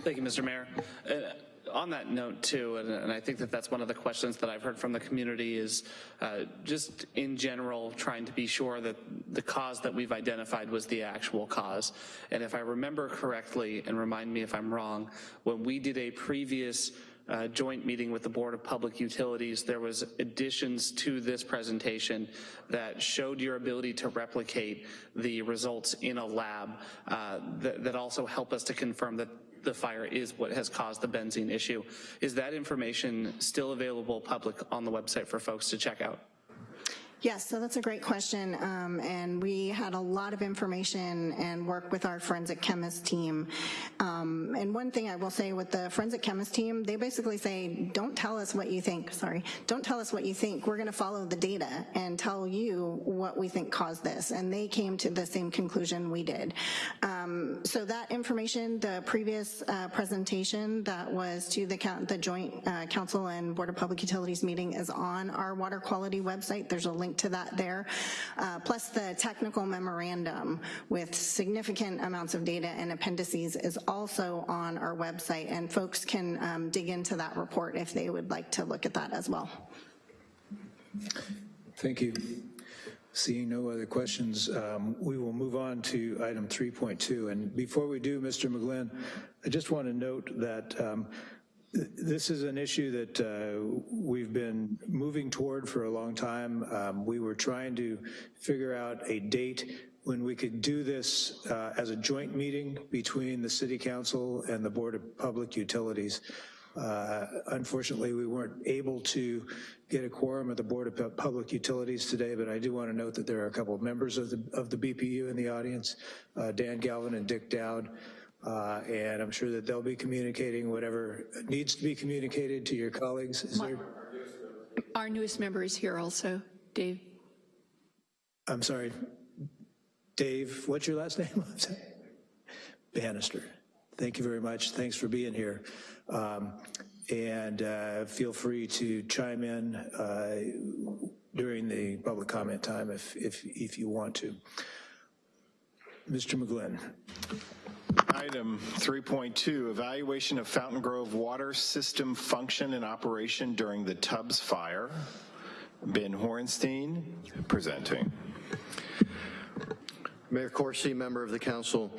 Thank you, Mr. Mayor. Uh, on that note too, and, and, I think that that's one of the questions that I've heard from the community is uh, just in general trying to be sure that the cause that we've identified was the actual cause. And if I remember correctly, and remind me if I'm wrong, when we did a previous uh, joint meeting with the Board of Public Utilities, there was additions to this presentation that showed your ability to replicate the results in a lab uh, that, that also help us to confirm that the fire is what has caused the benzene issue. Is that information still available public on the website for folks to check out? Yes, so that's a great question, um, and we had a lot of information and work with our forensic chemist team. Um, and one thing I will say with the forensic chemist team, they basically say, don't tell us what you think, sorry, don't tell us what you think, we're gonna follow the data and tell you what we think caused this, and they came to the same conclusion we did. Um, so that information, the previous uh, presentation that was to the, the Joint uh, Council and Board of Public Utilities meeting is on our water quality website. There's a link to that there, uh, plus the technical memorandum with significant amounts of data and appendices is also on our website, and folks can um, dig into that report if they would like to look at that as well. Thank you. Seeing no other questions, um, we will move on to item 3.2. And before we do, Mr. McGlynn, I just want to note that um, this is an issue that uh, we've been moving toward for a long time. Um, we were trying to figure out a date when we could do this uh, as a joint meeting between the City Council and the Board of Public Utilities. Uh, unfortunately, we weren't able to get a quorum of the Board of Public Utilities today, but I do want to note that there are a couple of members of the, of the BPU in the audience, uh, Dan Galvin and Dick Dowd. Uh, and I'm sure that they'll be communicating whatever needs to be communicated to your colleagues. Is there? Our newest member is here also, Dave. I'm sorry, Dave, what's your last name? Bannister. Thank you very much. Thanks for being here. Um, and uh, feel free to chime in uh, during the public comment time if, if, if you want to. Mr. McGlynn. Item 3.2, evaluation of Fountain Grove water system function and operation during the Tubbs fire. Ben Horenstein presenting. Mayor Coursey, member of the council,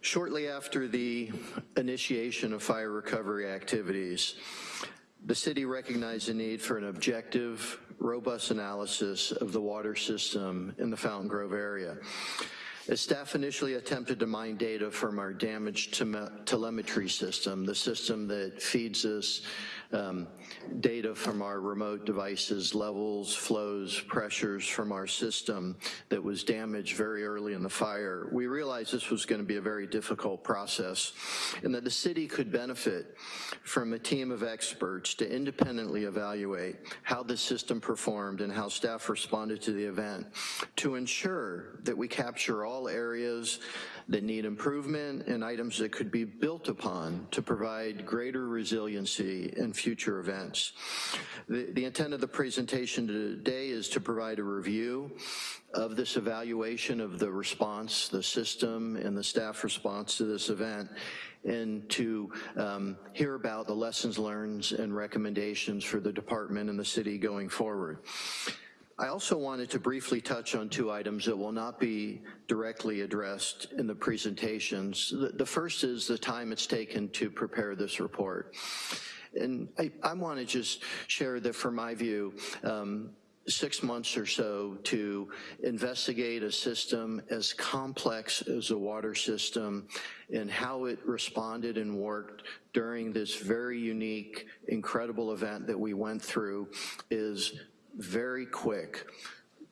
shortly after the initiation of fire recovery activities, the city recognized the need for an objective, robust analysis of the water system in the Fountain Grove area. As staff initially attempted to mine data from our damaged tele- telemetry system, the system that feeds us um, data from our remote devices, levels, flows, pressures from our system that was damaged very early in the fire, we realized this was going to be a very difficult process and that the city could benefit from a team of experts to independently evaluate how the system performed and how staff responded to the event to ensure that we capture all areas that need improvement and items that could be built upon to provide greater resiliency in future events. The, the intent of the presentation today is to provide a review of this evaluation of the response, the system, and the staff response to this event, and to um, hear about the lessons learned and recommendations for the department and the city going forward. I also wanted to briefly touch on two items that will not be directly addressed in the presentations. The first is the time it's taken to prepare this report. And I, I want to just share that from my view, um, six months or so to investigate a system as complex as a water system and how it responded and worked during this very unique, incredible event that we went through is very quick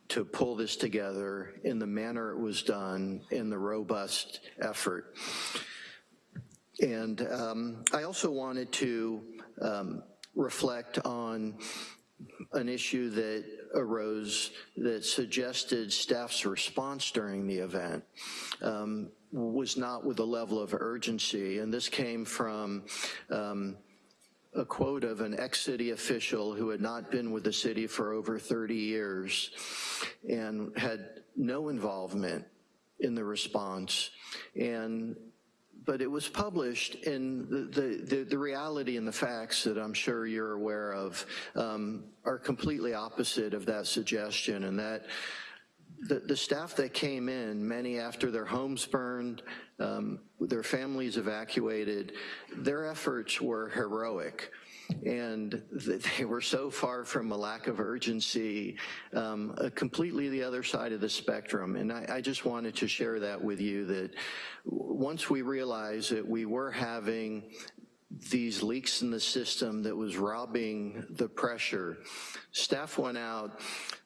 to pull this together in the manner it was done in the robust effort. And um, I also wanted to um, reflect on an issue that arose that suggested staff's response during the event um, was not with the level of urgency. And this came from um, a quote of an ex-city official who had not been with the city for over 30 years and had no involvement in the response. And but it was published and the, the, the, reality and the facts that I'm sure you're aware of um, are completely opposite of that suggestion. And that the, the staff that came in, many after their homes burned, um, their families evacuated, their efforts were heroic and they were so far from a lack of urgency, um, completely the other side of the spectrum. And I, I, just wanted to share that with you that once we realized that we were having these leaks in the system that was robbing the pressure, staff went out,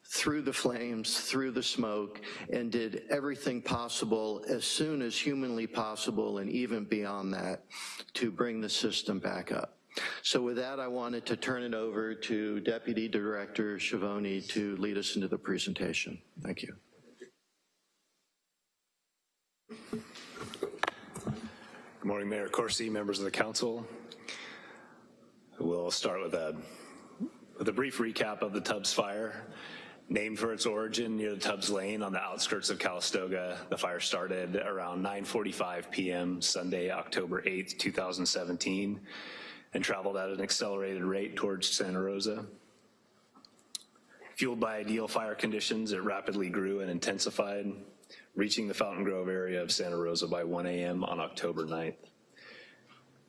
through the flames, through the smoke, and did everything possible as soon as humanly possible and even beyond that to bring the system back up. So with that, I wanted to turn it over to Deputy Director Schiavone to lead us into the presentation. Thank you. Good morning, Mayor Coursey, members of the council. We'll start with a, with a brief recap of the Tubbs fire. Named for its origin near the Tubbs Lane on the outskirts of Calistoga, the fire started around 9.45 p.m. Sunday, October 8th, 2017 and traveled at an accelerated rate towards Santa Rosa. Fueled by ideal fire conditions, it rapidly grew and intensified, reaching the Fountain Grove area of Santa Rosa by 1 a.m. on October 9th.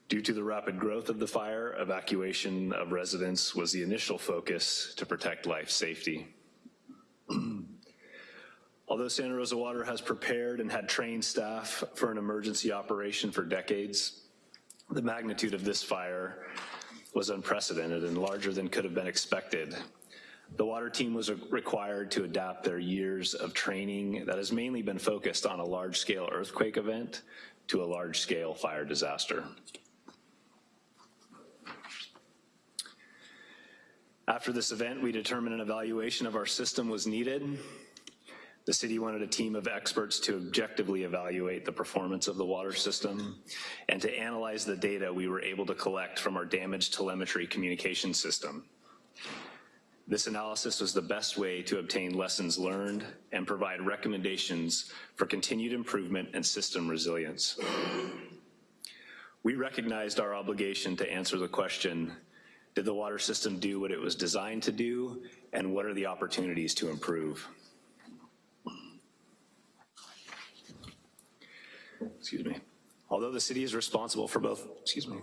Due to the rapid growth of the fire, evacuation of residents was the initial focus to protect life safety. Although Santa Rosa Water has prepared and had trained staff for an emergency operation for decades, the magnitude of this fire was unprecedented and larger than could have been expected. The water team was required to adapt their years of training that has mainly been focused on a large-scale earthquake event to a large-scale fire disaster. After this event, we determined an evaluation of our system was needed the city wanted a team of experts to objectively evaluate the performance of the water system and to analyze the data we were able to collect from our damaged telemetry communication system. This analysis was the best way to obtain lessons learned and provide recommendations for continued improvement and system resilience. We recognized our obligation to answer the question, did the water system do what it was designed to do, and what are the opportunities to improve? Excuse me. Although the city is responsible for both, excuse me,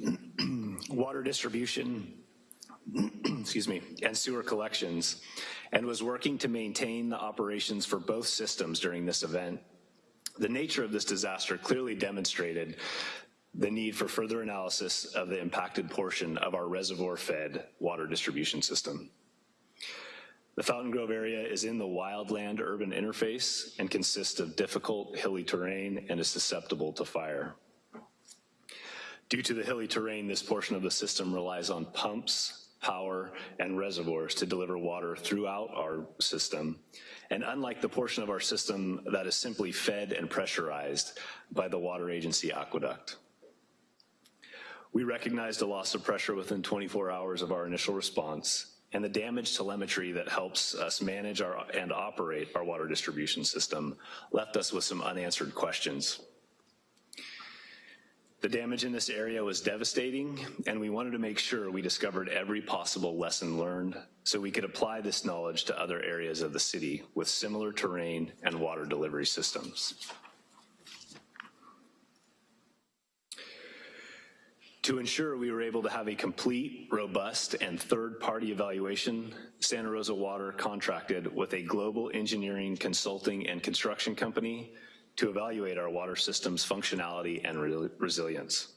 water distribution, excuse me, and sewer collections, and was working to maintain the operations for both systems during this event. The nature of this disaster clearly demonstrated the need for further analysis of the impacted portion of our reservoir-fed water distribution system. The Fountain Grove area is in the wildland-urban interface and consists of difficult hilly terrain and is susceptible to fire. Due to the hilly terrain, this portion of the system relies on pumps, power, and reservoirs to deliver water throughout our system. And unlike the portion of our system that is simply fed and pressurized by the water agency aqueduct. We recognized a loss of pressure within 24 hours of our initial response and the damage telemetry that helps us manage our, and operate our water distribution system left us with some unanswered questions. The damage in this area was devastating, and we wanted to make sure we discovered every possible lesson learned so we could apply this knowledge to other areas of the city with similar terrain and water delivery systems. To ensure we were able to have a complete, robust, and third-party evaluation, Santa Rosa Water contracted with a global engineering consulting and construction company to evaluate our water system's functionality and re resilience,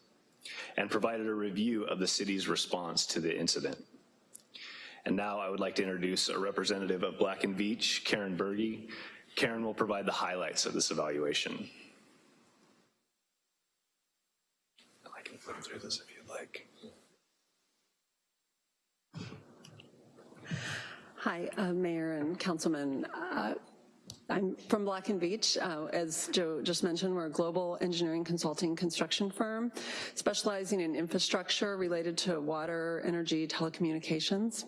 and provided a review of the city's response to the incident. And now I would like to introduce a representative of Black and Veatch, Karen Berge. Karen will provide the highlights of this evaluation. I can flip through this if you'd like. Hi, uh, Mayor and Councilman. Uh, I'm from Black and Veatch. Uh, as Joe just mentioned, we're a global engineering consulting construction firm specializing in infrastructure related to water, energy, telecommunications.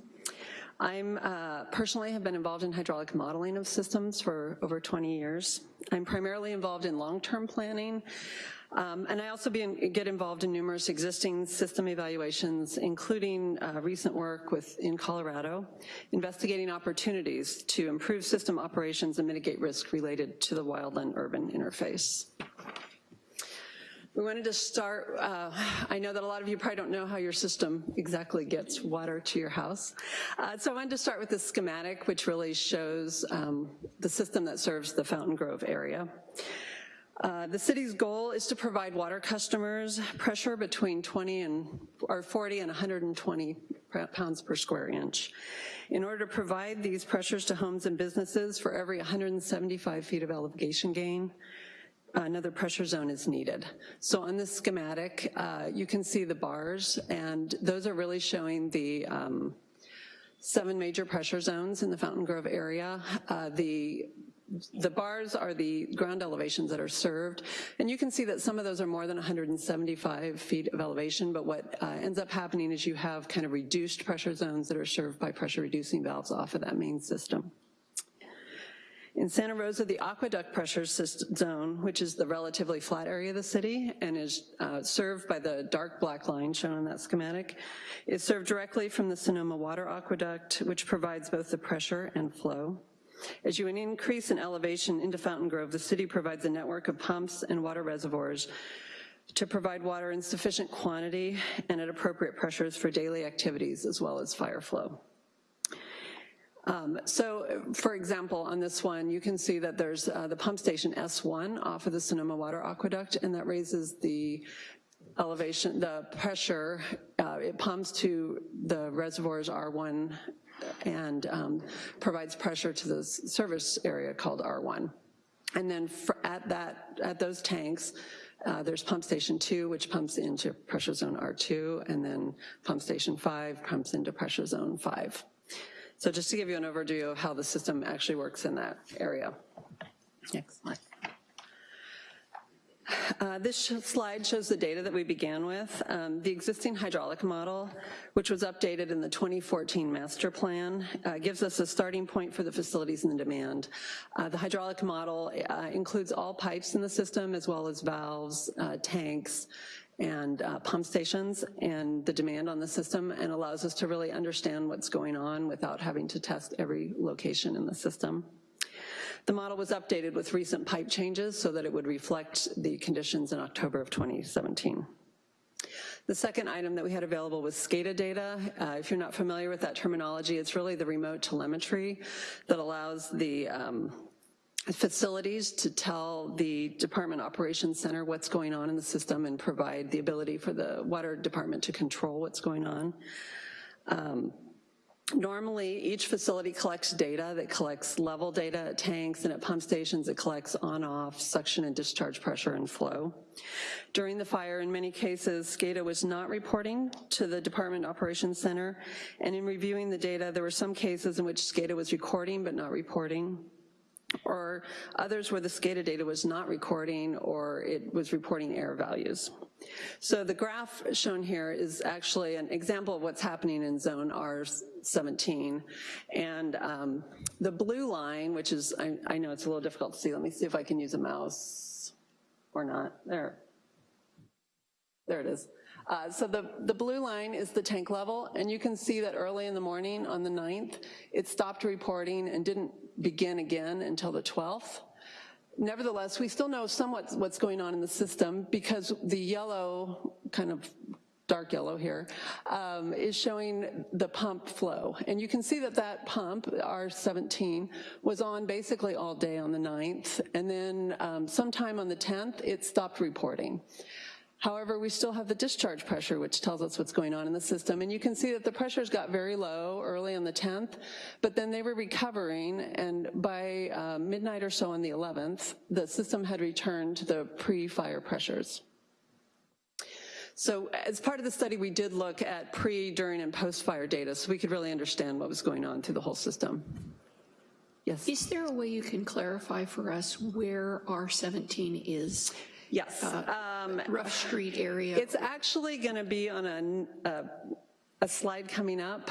I'm uh, personally have been involved in hydraulic modeling of systems for over 20 years. I'm primarily involved in long-term planning, um, and I also in, get involved in numerous existing system evaluations, including uh, recent work with in Colorado, investigating opportunities to improve system operations and mitigate risk related to the wildland-urban interface. We wanted to start, uh, I know that a lot of you probably don't know how your system exactly gets water to your house. Uh, so I wanted to start with the schematic, which really shows um, the system that serves the Fountain Grove area. Uh, the city's goal is to provide water customers pressure between 20 and, or 40 and 120 pounds per square inch. In order to provide these pressures to homes and businesses for every 175 feet of elevation gain, another pressure zone is needed. So on this schematic, uh, you can see the bars, and those are really showing the um, seven major pressure zones in the Fountain Grove area. Uh, the the bars are the ground elevations that are served, and you can see that some of those are more than 175 feet of elevation, but what uh, ends up happening is you have kind of reduced pressure zones that are served by pressure reducing valves off of that main system. In Santa Rosa, the aqueduct pressure zone, which is the relatively flat area of the city and is uh, served by the dark black line shown on that schematic, is served directly from the Sonoma Water Aqueduct, which provides both the pressure and flow. As you increase in elevation into Fountain Grove, the city provides a network of pumps and water reservoirs to provide water in sufficient quantity and at appropriate pressures for daily activities as well as fire flow. Um, so, for example, on this one, you can see that there's uh, the pump station S1 off of the Sonoma Water Aqueduct, and that raises the elevation, the pressure, uh, it pumps to the reservoirs R1 and um, provides pressure to the service area called R1. And then at that, at those tanks, uh, there's pump station two, which pumps into pressure zone R2, and then pump station five pumps into pressure zone five. So just to give you an overview of how the system actually works in that area. Next slide. Uh, This sh- slide shows the data that we began with. Um, The existing hydraulic model, which was updated in the 2014 master plan, uh, gives us a starting point for the facilities and the demand. Uh, The hydraulic model uh, includes all pipes in the system, as well as valves, uh, tanks, and uh, pump stations, and the demand on the system, and allows us to really understand what's going on without having to test every location in the system. The model was updated with recent pipe changes so that it would reflect the conditions in October of 2017. The second item that we had available was SCADA data. Uh, if you're not familiar with that terminology, it's really the remote telemetry that allows the um, facilities to tell the Department Operations Center what's going on in the system and provide the ability for the water department to control what's going on. Um, Normally, each facility collects data that collects level data at tanks and at pump stations. It collects on-off suction and discharge pressure and flow. During the fire, in many cases, SCADA was not reporting to the Department Operations Center, and in reviewing the data, there were some cases in which SCADA was recording but not reporting or others where the SCADA data was not recording or it was reporting error values. So the graph shown here is actually an example of what's happening in zone R17. And um, the blue line, which is, I, I know it's a little difficult to see, let me see if I can use a mouse or not, there. There it is. Uh, so the, the blue line is the tank level, and you can see that early in the morning on the 9th, it stopped reporting and didn't begin again until the 12th. Nevertheless, we still know somewhat what's going on in the system because the yellow, kind of dark yellow here, um, is showing the pump flow. And you can see that that pump, R17, was on basically all day on the 9th, and then um, sometime on the 10th, it stopped reporting. However, we still have the discharge pressure, which tells us what's going on in the system. And you can see that the pressures got very low early on the 10th, but then they were recovering, and by uh, midnight or so on the 11th, the system had returned to the pre-fire pressures. So as part of the study, we did look at pre, during, and post-fire data, so we could really understand what was going on through the whole system. Yes? Is there a way you can clarify for us where R17 is? Yes. Um, Rough Street area? It's actually going to be on a, a, a slide coming up.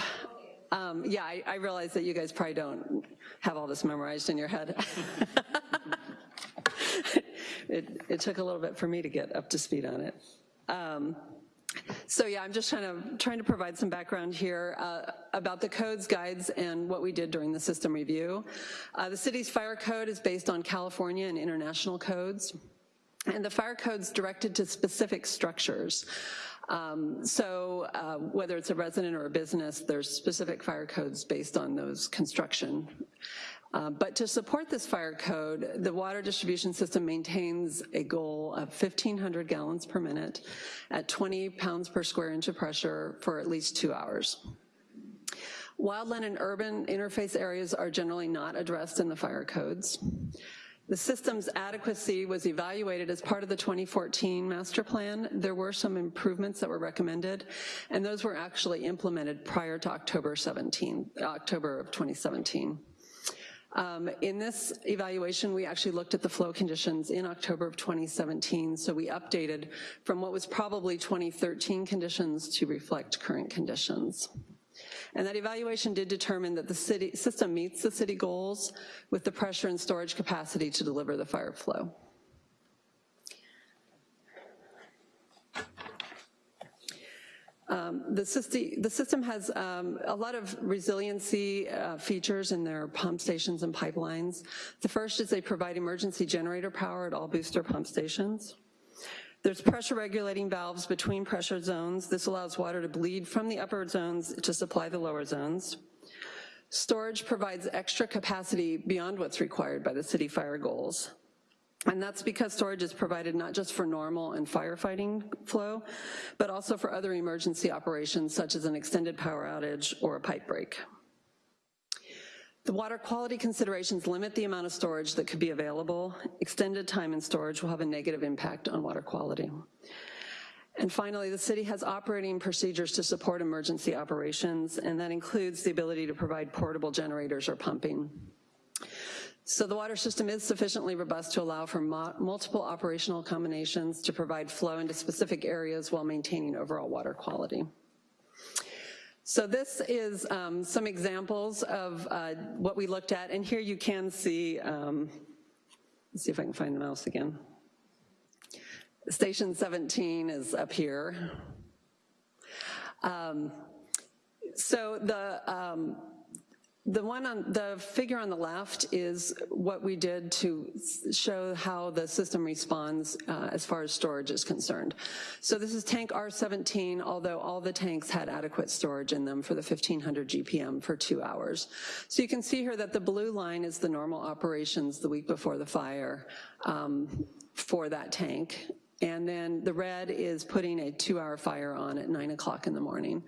Um, yeah, I, I realize that you guys probably don't have all this memorized in your head. it, it took a little bit for me to get up to speed on it. Um, so yeah, I'm just trying to, trying to provide some background here uh, about the codes, guides, and what we did during the system review. Uh, the city's fire code is based on California and international codes. And the fire code's directed to specific structures. Um, so uh, whether it's a resident or a business, there's specific fire codes based on those construction. Uh, but to support this fire code, the water distribution system maintains a goal of 1,500 gallons per minute at 20 pounds per square inch of pressure for at least two hours. Wildland and urban interface areas are generally not addressed in the fire codes. The system's adequacy was evaluated as part of the 2014 master plan. There were some improvements that were recommended, and those were actually implemented prior to October 17, October of 2017. Um, in this evaluation, we actually looked at the flow conditions in October of 2017, so we updated from what was probably 2013 conditions to reflect current conditions. And that evaluation did determine that the city system meets the city goals with the pressure and storage capacity to deliver the fire flow. Um, the, system, the, system, has um, a lot of resiliency uh, features in their pump stations and pipelines. The first is they provide emergency generator power at all booster pump stations. There's pressure regulating valves between pressure zones. This allows water to bleed from the upper zones to supply the lower zones. Storage provides extra capacity beyond what's required by the city fire goals. And that's because storage is provided not just for normal and firefighting flow, but also for other emergency operations such as an extended power outage or a pipe break. The water quality considerations limit the amount of storage that could be available. Extended time in storage will have a negative impact on water quality. And finally, the city has operating procedures to support emergency operations, and that includes the ability to provide portable generators or pumping. So the water system is sufficiently robust to allow for multiple operational combinations to provide flow into specific areas while maintaining overall water quality. So this is um, some examples of uh, what we looked at, and here you can see, um, let's see if I can find the mouse again. Station 17 is up here. Um, so the, um, the one on, the figure on the left is what we did to show how the system responds uh, as far as storage is concerned. So this is tank R17, although all the tanks had adequate storage in them for the 1500 GPM for two hours. So you can see here that the blue line is the normal operations the week before the fire um, for that tank. And then the red is putting a two hour fire on at nine o'clock in the morning.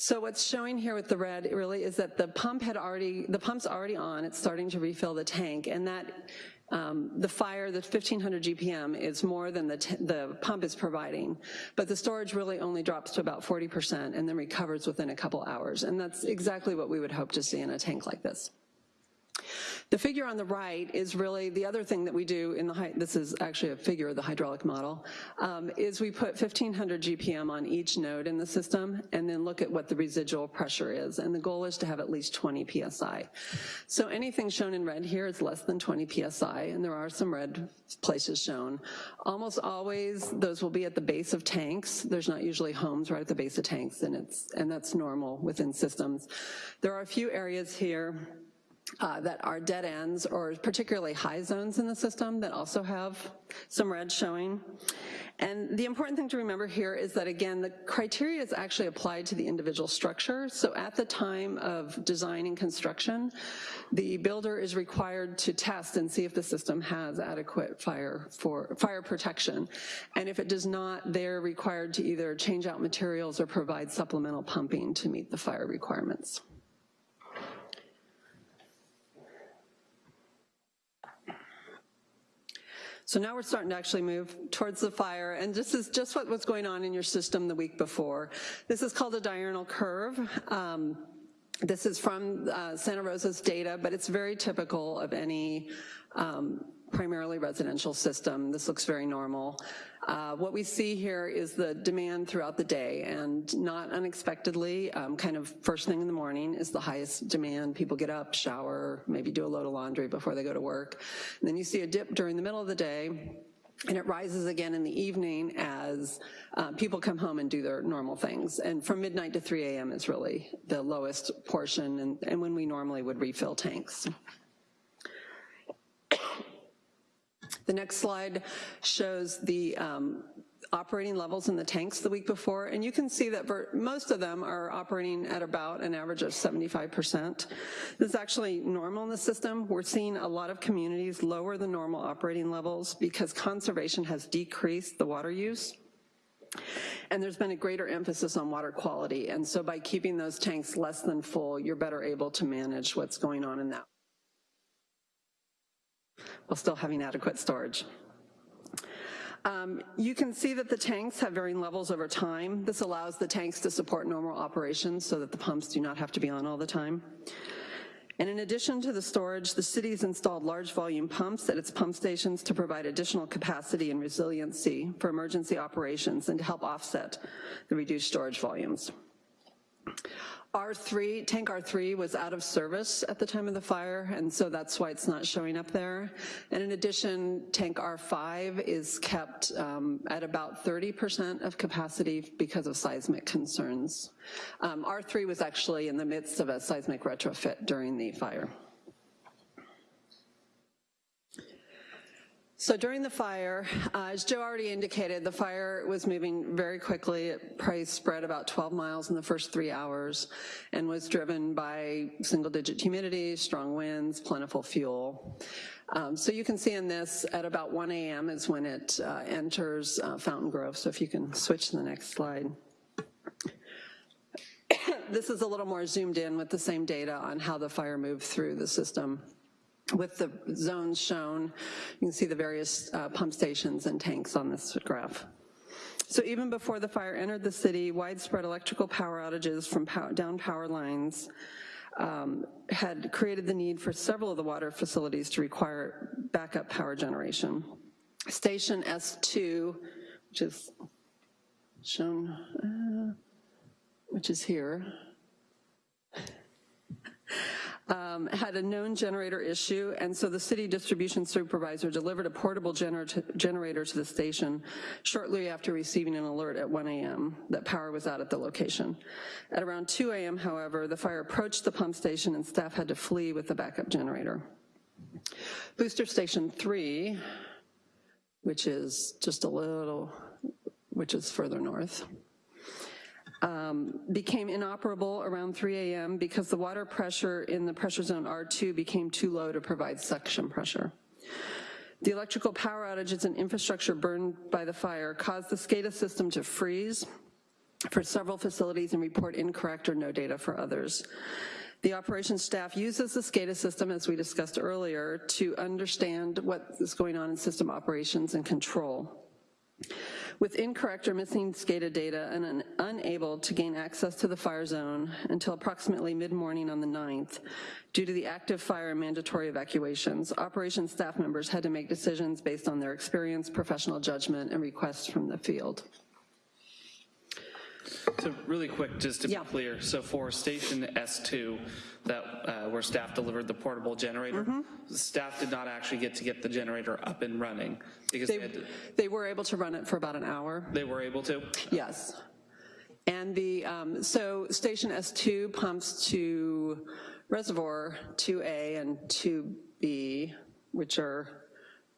So what's showing here with the red really is that the pump had already, the pump's already on, it's starting to refill the tank, and that um, the fire, the 1500 GPM is more than the, the pump is providing, but the storage really only drops to about 40% and then recovers within a couple hours, and that's exactly what we would hope to see in a tank like this. The figure on the right is really the other thing that we do in the, this is actually a figure of the hydraulic model, um, is we put 1500 GPM on each node in the system and then look at what the residual pressure is. And the goal is to have at least 20 PSI. So anything shown in red here is less than 20 PSI, and there are some red places shown. Almost always, those will be at the base of tanks. There's not usually homes right at the base of tanks, and, it's, and that's normal within systems. There are a few areas here uh, that are dead ends or particularly high zones in the system that also have some red showing. And the important thing to remember here is that again, the criteria is actually applied to the individual structure. So at the time of design and construction, the builder is required to test and see if the system has adequate fire for fire protection. And if it does not, they're required to either change out materials or provide supplemental pumping to meet the fire requirements. So now we're starting to actually move towards the fire, and this is just what was going on in your system the week before. This is called a diurnal curve. Um, this is from uh, Santa Rosa's data, but it's very typical of any um, primarily residential system. This looks very normal. Uh, what we see here is the demand throughout the day and not unexpectedly, um, kind of first thing in the morning is the highest demand. People get up, shower, maybe do a load of laundry before they go to work. And then you see a dip during the middle of the day and it rises again in the evening as uh, people come home and do their normal things. And from midnight to 3 a.m. is really the lowest portion and, and when we normally would refill tanks. The next slide shows the um, operating levels in the tanks the week before, and you can see that most of them are operating at about an average of 75%. This is actually normal in the system. We're seeing a lot of communities lower the normal operating levels because conservation has decreased the water use. And there's been a greater emphasis on water quality, and so by keeping those tanks less than full, you're better able to manage what's going on in that while still having adequate storage. Um, you can see that the tanks have varying levels over time. This allows the tanks to support normal operations so that the pumps do not have to be on all the time. And in addition to the storage, the city's installed large volume pumps at its pump stations to provide additional capacity and resiliency for emergency operations and to help offset the reduced storage volumes. R3, tank R3 was out of service at the time of the fire, and so that's why it's not showing up there. And in addition, tank R5 is kept um, at about 30% of capacity because of seismic concerns. Um, R3 was actually in the midst of a seismic retrofit during the fire. So during the fire, uh, as Joe already indicated, the fire was moving very quickly. It probably spread about 12 miles in the first three hours and was driven by single digit humidity, strong winds, plentiful fuel. Um, so you can see in this at about 1 a.m. is when it uh, enters uh, Fountain Grove. So if you can switch to the next slide. this is a little more zoomed in with the same data on how the fire moved through the system with the zones shown. You can see the various uh, pump stations and tanks on this graph. So even before the fire entered the city, widespread electrical power outages from pow down power lines um, had created the need for several of the water facilities to require backup power generation. Station S2, which is shown, uh, which is here, um, had a known generator issue, and so the city distribution supervisor delivered a portable gener generator to the station shortly after receiving an alert at 1 a.m. that power was out at the location. At around 2 a.m., however, the fire approached the pump station and staff had to flee with the backup generator. Booster Station 3, which is just a little, which is further north, um, became inoperable around 3 a.m. because the water pressure in the pressure zone R2 became too low to provide suction pressure. The electrical power outages and infrastructure burned by the fire caused the SCADA system to freeze for several facilities and report incorrect or no data for others. The operations staff uses the SCADA system, as we discussed earlier, to understand what is going on in system operations and control. With incorrect or missing SCADA data and un unable to gain access to the fire zone until approximately mid-morning on the 9th, due to the active fire and mandatory evacuations, operations staff members had to make decisions based on their experience, professional judgment, and requests from the field. So really quick, just to be clear, so for station S2, that, uh, where staff delivered the portable generator, Mm-hmm. staff did not actually get to get the generator up and running because they, They, to, they were able to run it for about an hour. they were able to? Yes. And the, um, so station S2 pumps to reservoir 2A and 2B, which are,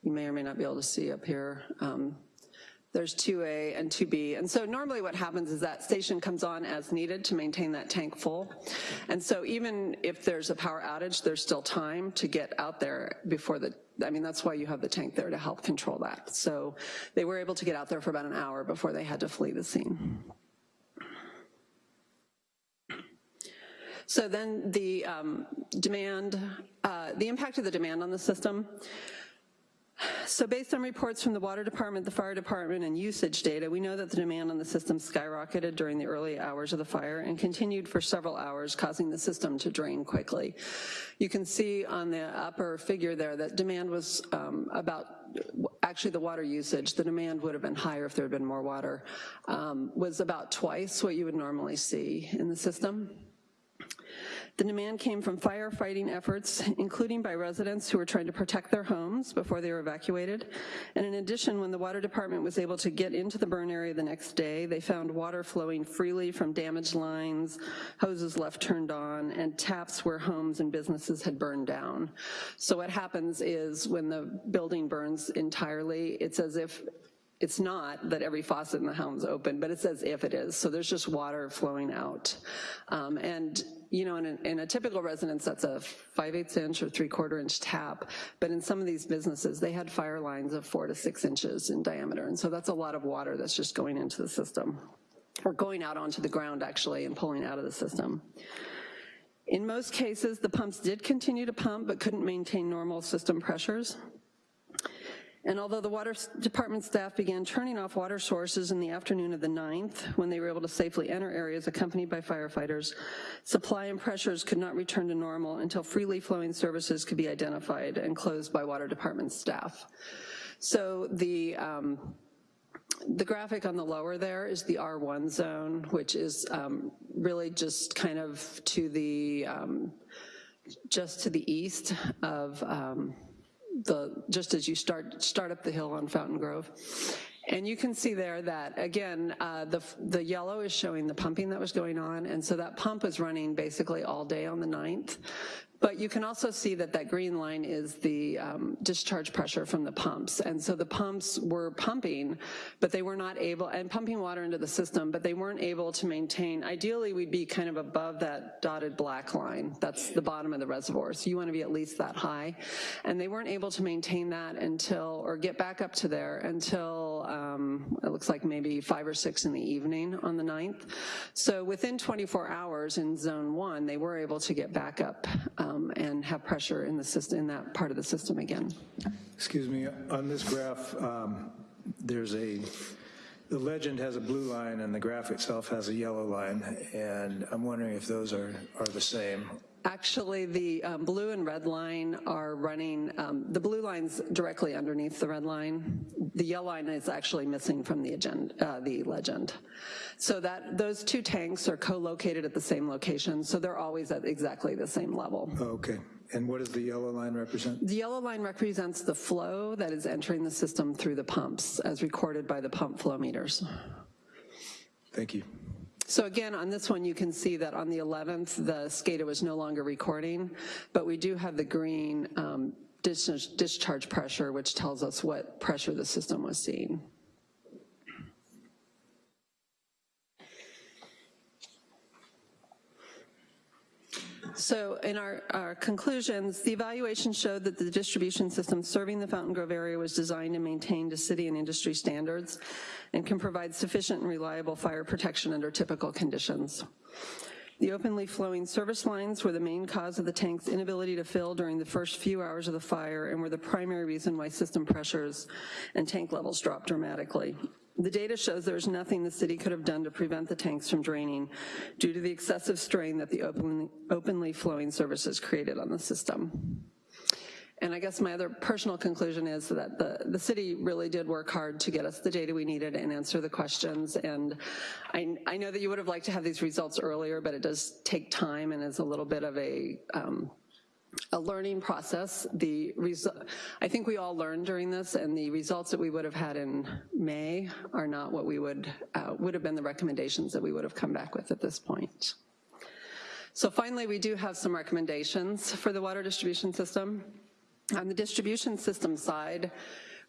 you may or may not be able to see up here. Um, there's 2A and 2B. And so normally what happens is that station comes on as needed to maintain that tank full. And so even if there's a power outage, there's still time to get out there before the, I mean, that's why you have the tank there to help control that. So they were able to get out there for about an hour before they had to flee the scene. So then the um, demand, uh, the impact of the demand on the system. So based on reports from the water department, the fire department, and usage data, we know that the demand on the system skyrocketed during the early hours of the fire and continued for several hours, causing the system to drain quickly. You can see on the upper figure there that demand was um, about, actually the water usage, the demand would have been higher if there had been more water, um, was about twice what you would normally see in the system. The demand came from firefighting efforts, including by residents who were trying to protect their homes before they were evacuated. And in addition, when the water department was able to get into the burn area the next day, they found water flowing freely from damaged lines, hoses left turned on, and taps where homes and businesses had burned down. So what happens is when the building burns entirely, it's as if it's not that every faucet in the home's open, but it's as if it is. So there's just water flowing out. Um, and, you know, in a, in a typical residence, that's a 5 8 inch or 3 quarter inch tap. But in some of these businesses, they had fire lines of four to six inches in diameter. And so that's a lot of water that's just going into the system or going out onto the ground actually and pulling out of the system. In most cases, the pumps did continue to pump but couldn't maintain normal system pressures. And although the water department staff began turning off water sources in the afternoon of the 9th, when they were able to safely enter areas accompanied by firefighters, supply and pressures could not return to normal until freely flowing services could be identified and closed by water department staff. So the, um, the graphic on the lower there is the R1 zone, which is um, really just kind of to the, um, just to the east of, um, the, just as you start, start up the hill on Fountain Grove. And you can see there that, again, uh, the, the yellow is showing the pumping that was going on, and so that pump was running basically all day on the 9th. But you can also see that that green line is the um, discharge pressure from the pumps. And so the pumps were pumping, but they were not able, and pumping water into the system, but they weren't able to maintain, ideally we'd be kind of above that dotted black line. That's the bottom of the reservoir. So you wanna be at least that high. And they weren't able to maintain that until, or get back up to there until, um, it looks like maybe five or six in the evening on the 9th. So within 24 hours in zone one, they were able to get back up um, and have pressure in the system, in that part of the system again. Excuse me, on this graph, um, there's a, the legend has a blue line and the graph itself has a yellow line, and I'm wondering if those are, are the same. Actually, the um, blue and red line are running, um, the blue line's directly underneath the red line. The yellow line is actually missing from the agenda, uh, the legend. So that, those two tanks are co-located at the same location, so they're always at exactly the same level. Okay, and what does the yellow line represent? The yellow line represents the flow that is entering the system through the pumps, as recorded by the pump flow meters. Thank you. So again, on this one, you can see that on the 11th, the SCADA was no longer recording, but we do have the green um, discharge, discharge pressure, which tells us what pressure the system was seeing. So in our, our, conclusions, the evaluation showed that the distribution system serving the Fountain Grove area was designed and maintained to city and industry standards and can provide sufficient and reliable fire protection under typical conditions. The openly flowing service lines were the main cause of the tank's inability to fill during the first few hours of the fire and were the primary reason why system pressures and tank levels dropped dramatically. The data shows there's nothing the city could have done to prevent the tanks from draining due to the excessive strain that the openly, openly flowing services created on the system. And I guess my other personal conclusion is that the, the city really did work hard to get us the data we needed and answer the questions. And I, I know that you would have liked to have these results earlier, but it does take time and is a little bit of a um, a learning process. The I think we all learned during this, and the results that we would have had in May are not what we would uh, would have been the recommendations that we would have come back with at this point. So finally, we do have some recommendations for the water distribution system. On the distribution system side,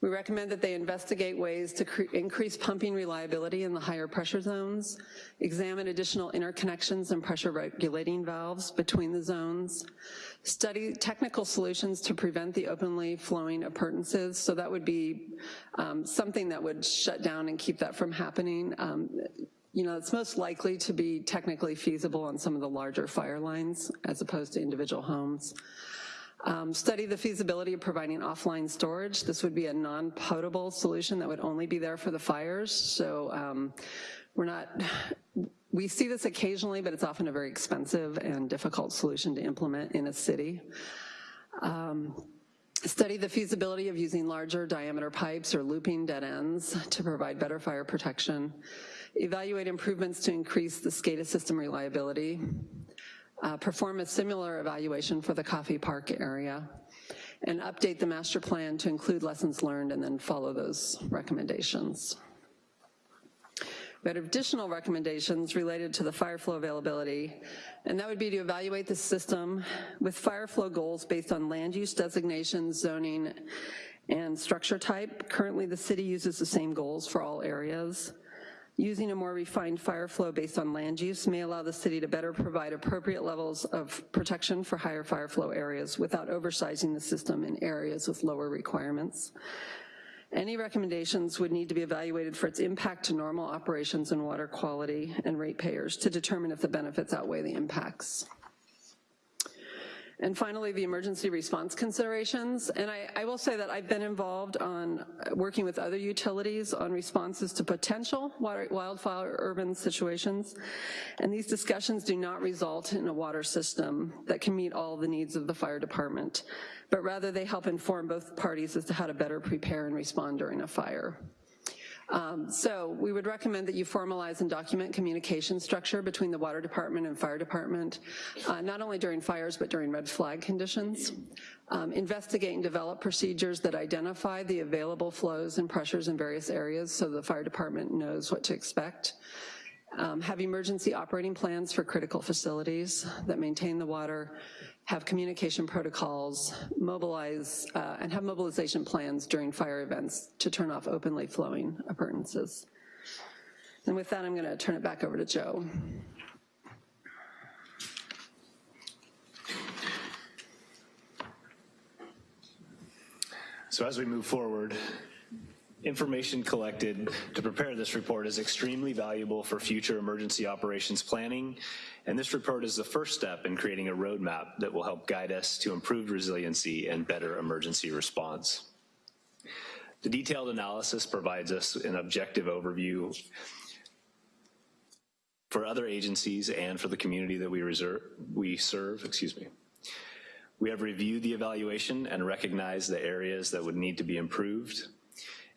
we recommend that they investigate ways to increase pumping reliability in the higher pressure zones, examine additional interconnections and pressure regulating valves between the zones, study technical solutions to prevent the openly flowing appurtenances. So that would be um, something that would shut down and keep that from happening. Um, you know, it's most likely to be technically feasible on some of the larger fire lines as opposed to individual homes. Um, study the feasibility of providing offline storage. This would be a non-potable solution that would only be there for the fires. So um, we're not, we see this occasionally, but it's often a very expensive and difficult solution to implement in a city. Um, study the feasibility of using larger diameter pipes or looping dead ends to provide better fire protection. Evaluate improvements to increase the SCADA system reliability uh, perform a similar evaluation for the Coffey Park area, and update the master plan to include lessons learned and then follow those recommendations. We had additional recommendations related to the fire flow availability, and that would be to evaluate the system with fire flow goals based on land use designations, zoning, and structure type. Currently, the city uses the same goals for all areas. Using a more refined fire flow based on land use may allow the city to better provide appropriate levels of protection for higher fire flow areas without oversizing the system in areas with lower requirements. Any recommendations would need to be evaluated for its impact to normal operations and water quality and ratepayers to determine if the benefits outweigh the impacts. And finally, the emergency response considerations. And I, I, will say that I've been involved on working with other utilities on responses to potential water, wildfire urban situations. And these discussions do not result in a water system that can meet all the needs of the fire department, but rather they help inform both parties as to how to better prepare and respond during a fire. Um, so we would recommend that you formalize and document communication structure between the water department and fire department, uh, not only during fires, but during red flag conditions. Um, investigate and develop procedures that identify the available flows and pressures in various areas so the fire department knows what to expect. Um, have emergency operating plans for critical facilities that maintain the water, have communication protocols, mobilize, uh, and have mobilization plans during fire events to turn off openly flowing appurtenances. And with that, I'm gonna turn it back over to Joe. So as we move forward, Information collected to prepare this report is extremely valuable for future emergency operations planning, and this report is the first step in creating a roadmap that will help guide us to improved resiliency and better emergency response. The detailed analysis provides us an objective overview for other agencies and for the community that we reserve, we serve, excuse me. We have reviewed the evaluation and recognized the areas that would need to be improved.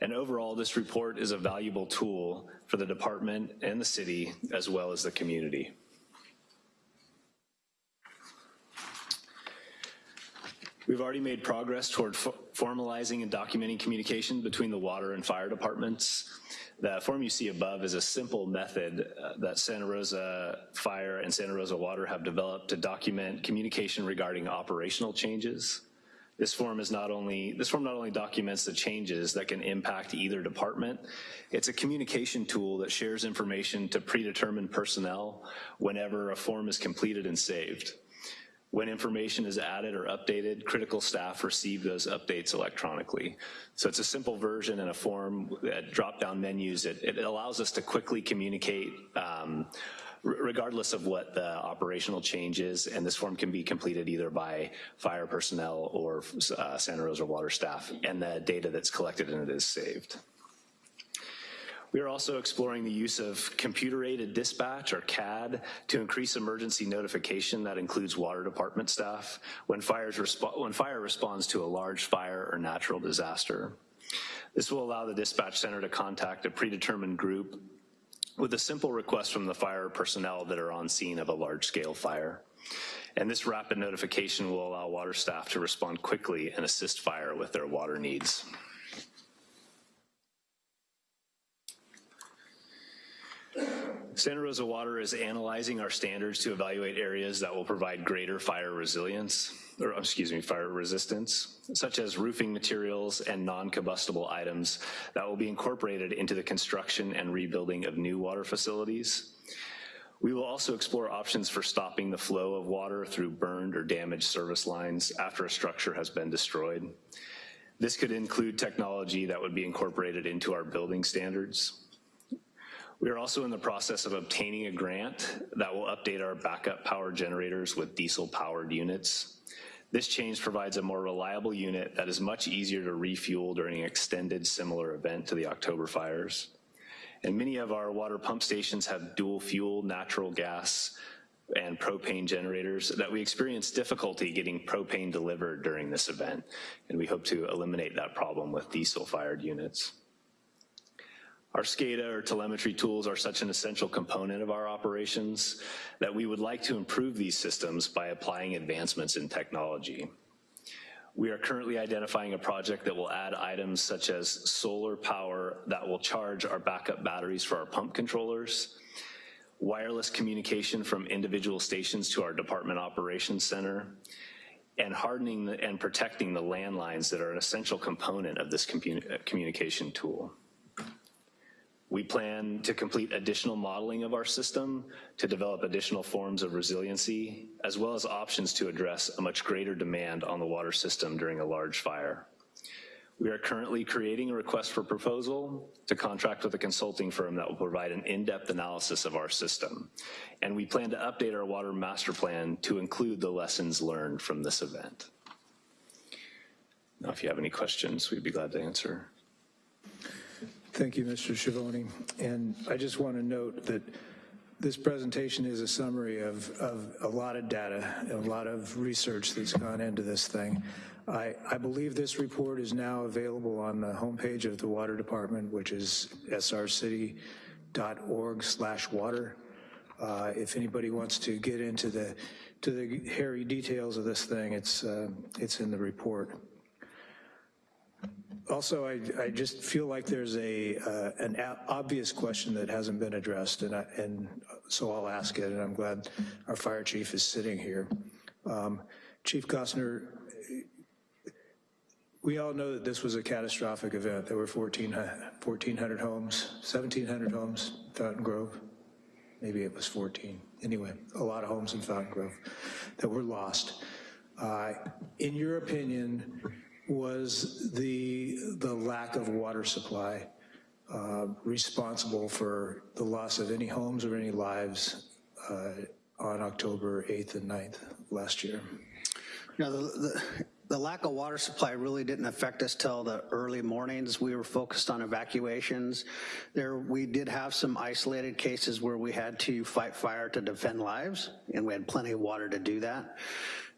And overall, this report is a valuable tool for the department and the city, as well as the community. We've already made progress toward fo- formalizing and documenting communication between the water and fire departments. The form you see above is a simple method uh, that Santa Rosa Fire and Santa Rosa Water have developed to document communication regarding operational changes. This form is not only, this form not only documents the changes that can impact either department, it's a communication tool that shares information to predetermined personnel whenever a form is completed and saved. When information is added or updated, critical staff receive those updates electronically. So it's a simple version in a form, at drop-down menus. It, it allows us to quickly communicate um, regardless of what the operational change is, and this form can be completed either by fire personnel or uh, Santa Rosa water staff, and the data that's collected in it is saved. We are also exploring the use of computer-aided dispatch, or CAD, to increase emergency notification that includes water department staff when, fires when fire responds to a large fire or natural disaster. This will allow the dispatch center to contact a predetermined group with a simple request from the fire personnel that are on scene of a large-scale fire. And this rapid notification will allow water staff to respond quickly and assist fire with their water needs. Santa Rosa Water is analyzing our standards to evaluate areas that will provide greater fire resilience, or excuse me, fire resistance, such as roofing materials and non-combustible items that will be incorporated into the construction and rebuilding of new water facilities. We will also explore options for stopping the flow of water through burned or damaged service lines after a structure has been destroyed. This could include technology that would be incorporated into our building standards. We are also in the process of obtaining a grant that will update our backup power generators with diesel powered units. This change provides a more reliable unit that is much easier to refuel during an extended similar event to the October fires. And many of our water pump stations have dual fuel natural gas and propane generators that we experience difficulty getting propane delivered during this event. And we hope to eliminate that problem with diesel fired units. Our SCADA or telemetry tools are such an essential component of our operations that we would like to improve these systems by applying advancements in technology. We are currently identifying a project that will add items such as solar power that will charge our backup batteries for our pump controllers, wireless communication from individual stations to our department operations center, and hardening and protecting the landlines that are an essential component of this communication tool. We plan to complete additional modeling of our system to develop additional forms of resiliency, as well as options to address a much greater demand on the water system during a large fire. We are currently creating a request for proposal to contract with a consulting firm that will provide an in-depth analysis of our system. And we plan to update our water master plan to include the lessons learned from this event. Now, if you have any questions, we'd be glad to answer. Thank you, Mr. Schiavone. And I just want to note that this presentation is a summary of, of a lot of data, a lot of research that's gone into this thing. I, I believe this report is now available on the homepage of the Water Department, which is srcity.org slash water. Uh, if anybody wants to get into the to the hairy details of this thing, it's uh, it's in the report also, I, I just feel like there's a uh, an obvious question that hasn't been addressed, and, I, and so I'll ask it, and I'm glad our fire chief is sitting here. Um, chief Gossner, we all know that this was a catastrophic event. There were 14, 1,400 homes, 1,700 homes, Fountain Grove. Maybe it was 14. Anyway, a lot of homes in Fountain Grove that were lost. Uh, in your opinion, was the, the lack of water supply uh, responsible for the loss of any homes or any lives uh, on October 8th and 9th last year? Know, the, the, the lack of water supply really didn't affect us till the early mornings. We were focused on evacuations. There, we did have some isolated cases where we had to fight fire to defend lives, and we had plenty of water to do that.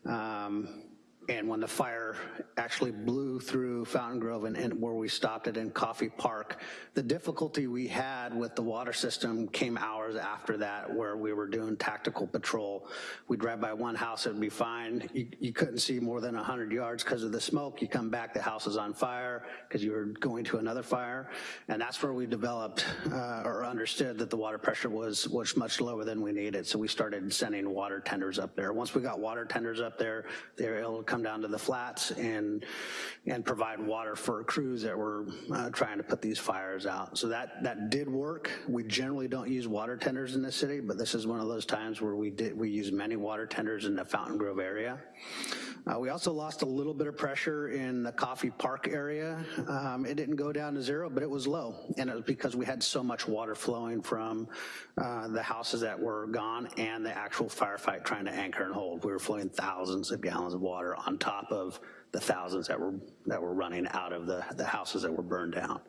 Um, and when the fire actually blew through Fountain Grove and, and where we stopped it in Coffey Park, the difficulty we had with the water system came hours after that where we were doing tactical patrol. We'd drive by one house, it'd be fine. You, you couldn't see more than 100 yards because of the smoke. You come back, the house is on fire because you were going to another fire. And that's where we developed uh, or understood that the water pressure was, was much lower than we needed. So we started sending water tenders up there. Once we got water tenders up there, they were able to come down to the flats and, and provide water for crews that were uh, trying to put these fires out. So that, that did work. We generally don't use water tenders in the city, but this is one of those times where we did, we use many water tenders in the Fountain Grove area. Uh, we also lost a little bit of pressure in the Coffey Park area. Um, it didn't go down to zero, but it was low. And it was because we had so much water flowing from uh, the houses that were gone and the actual firefight trying to anchor and hold. We were flowing thousands of gallons of water on top of the thousands that were, that were running out of the, the houses that were burned down.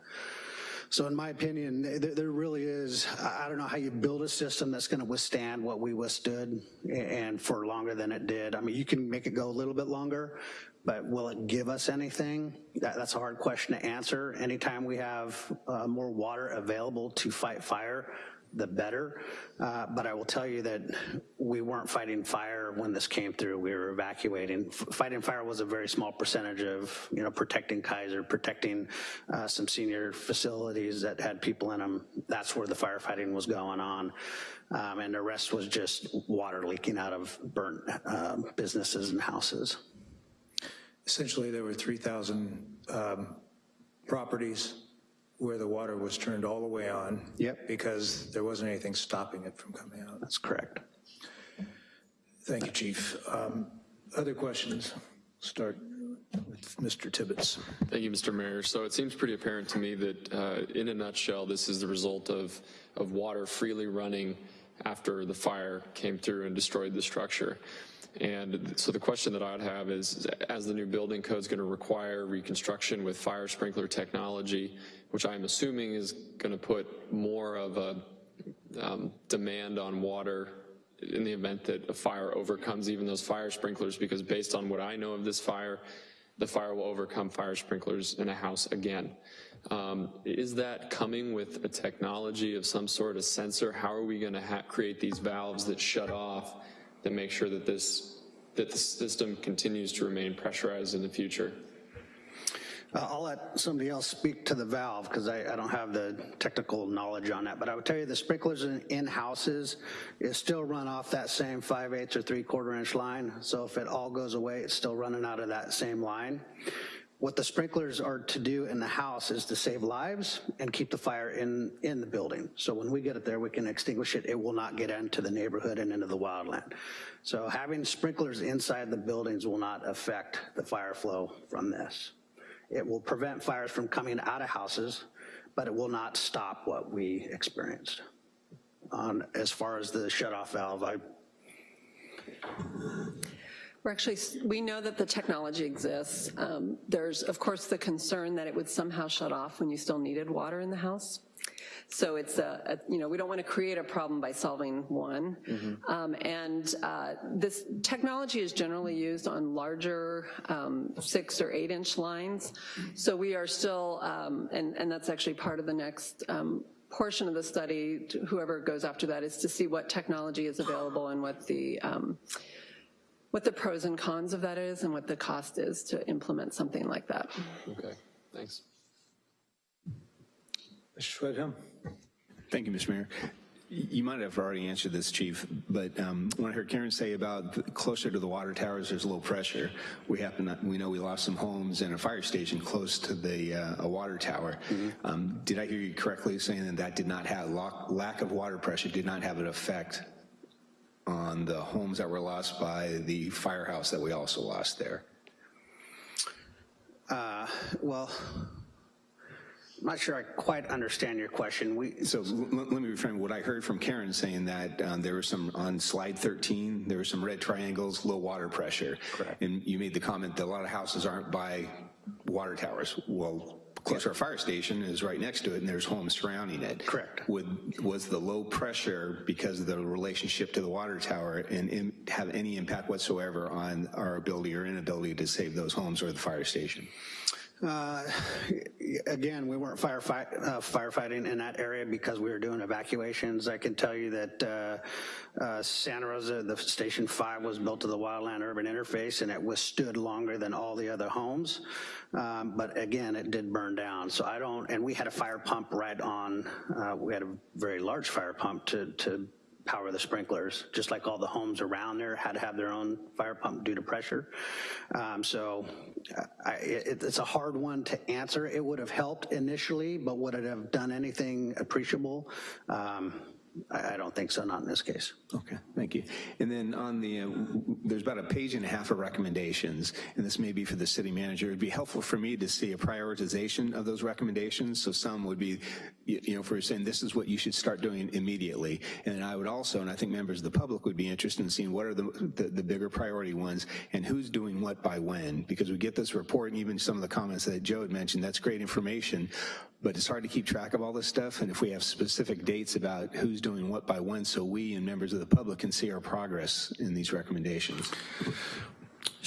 So in my opinion, there, really is, I don't know how you build a system that's gonna withstand what we withstood and for longer than it did. I mean, you can make it go a little bit longer, but will it give us anything? That, that's a hard question to answer. Anytime we have uh, more water available to fight fire, the better. Uh, but I will tell you that we weren't fighting fire when this came through. We were evacuating. Fighting fire was a very small percentage of, you know, protecting Kaiser, protecting uh, some senior facilities that had people in them. That's where the firefighting was going on. Um, and the rest was just water leaking out of burnt uh, businesses and houses. Essentially, there were 3,000 um, properties where the water was turned all the way on. Yep. Because there wasn't anything stopping it from coming out. That's correct. Thank you, Chief. Um, Other questions? Start with Mr. Tibbetts. Thank you, Mr. Mayor. So it seems pretty apparent to me that, uh, in a nutshell, this is the result of, of water freely running after the fire came through and destroyed the structure. And so the question that I'd have is, as the new building code is going to require reconstruction with fire sprinkler technology, which I'm assuming is going to put more of a um, demand on water in the event that a fire overcomes even those fire sprinklers, because based on what I know of this fire, the fire will overcome fire sprinklers in a house again. Um, is that coming with a technology of some sort of sensor? How are we gonna create these valves that shut off that make sure that this, that the system continues to remain pressurized in the future? I'll let somebody else speak to the valve because I, I don't have the technical knowledge on that. But I would tell you the sprinklers in, in houses is still run off that same 5 eighths or 3 quarter inch line. So if it all goes away, it's still running out of that same line. What the sprinklers are to do in the house is to save lives and keep the fire in, in the building. So when we get it there, we can extinguish it. It will not get into the neighborhood and into the wildland. So having sprinklers inside the buildings will not affect the fire flow from this. It will prevent fires from coming out of houses, but it will not stop what we experienced. On, as far as the shut-off valve, I, We're actually, we know that the technology exists. Um, There's, of course, the concern that it would somehow shut off when you still needed water in the house. So it's a, a- you know, we don't want to create a problem by solving one. Um, And uh, this technology is generally used on larger um, six or eight inch lines. So we are still, um, and, and that's actually part of the next um, portion of the study, whoever goes after that, is to see what technology is available and what the, um, what the pros and cons of that is and what the cost is to implement something like that. Okay, thanks. Mr. Schwedhelm? Thank you, Mr. Mayor. You might have already answered this, Chief, but um, when I heard Karen say about closer to the water towers, there's low pressure. We happen, to- we know we lost some homes and a fire station close to the, uh, a water tower. Um, Did I hear you correctly saying that that did not have, lock- lack of water pressure did not have an effect on the homes that were lost by the firehouse that we also lost there? uh, well, I'm not sure I quite understand your question. We, So l- l- let me reframe what I heard from Karen saying that um, there were some, on slide 13, there were some red triangles, low water pressure. Correct. And you made the comment that a lot of houses aren't by water towers. Well, close to our fire station is right next to it, and there's homes surrounding it. Correct. Would, was the low pressure because of the relationship to the water tower and in- have any impact whatsoever on our ability or inability to save those homes or the fire station? Uh, Again, we weren't firefight, uh, firefighting in that area because we were doing evacuations. I can tell you that uh, uh, Santa Rosa, the Station 5 was built to the wildland urban interface and it withstood longer than all the other homes. Um, But again, it did burn down. So I don't, and we had a fire pump right on, uh, we had a very large fire pump to, to power the sprinklers, just like all the homes around there had to have their own fire pump due to pressure. Um, So I, it, it's a hard one to answer. It would have helped initially, but would it have done anything appreciable? Um, I, don't think so, not in this case. Okay, thank you. And then on the, uh, there's about a page and a half of recommendations, and this may be for the city manager. It'd be helpful for me to see a prioritization of those recommendations. So some would be, you know, for saying this is what you should start doing immediately. And I would also, and I think members of the public would be interested in seeing what are the, the, the bigger priority ones and who's doing what by when. Because we get this report and even some of the comments that Joe had mentioned, that's great information, but it's hard to keep track of all this stuff. And if we have specific dates about who's doing what by when, so we and members of the public can see our progress in these recommendations.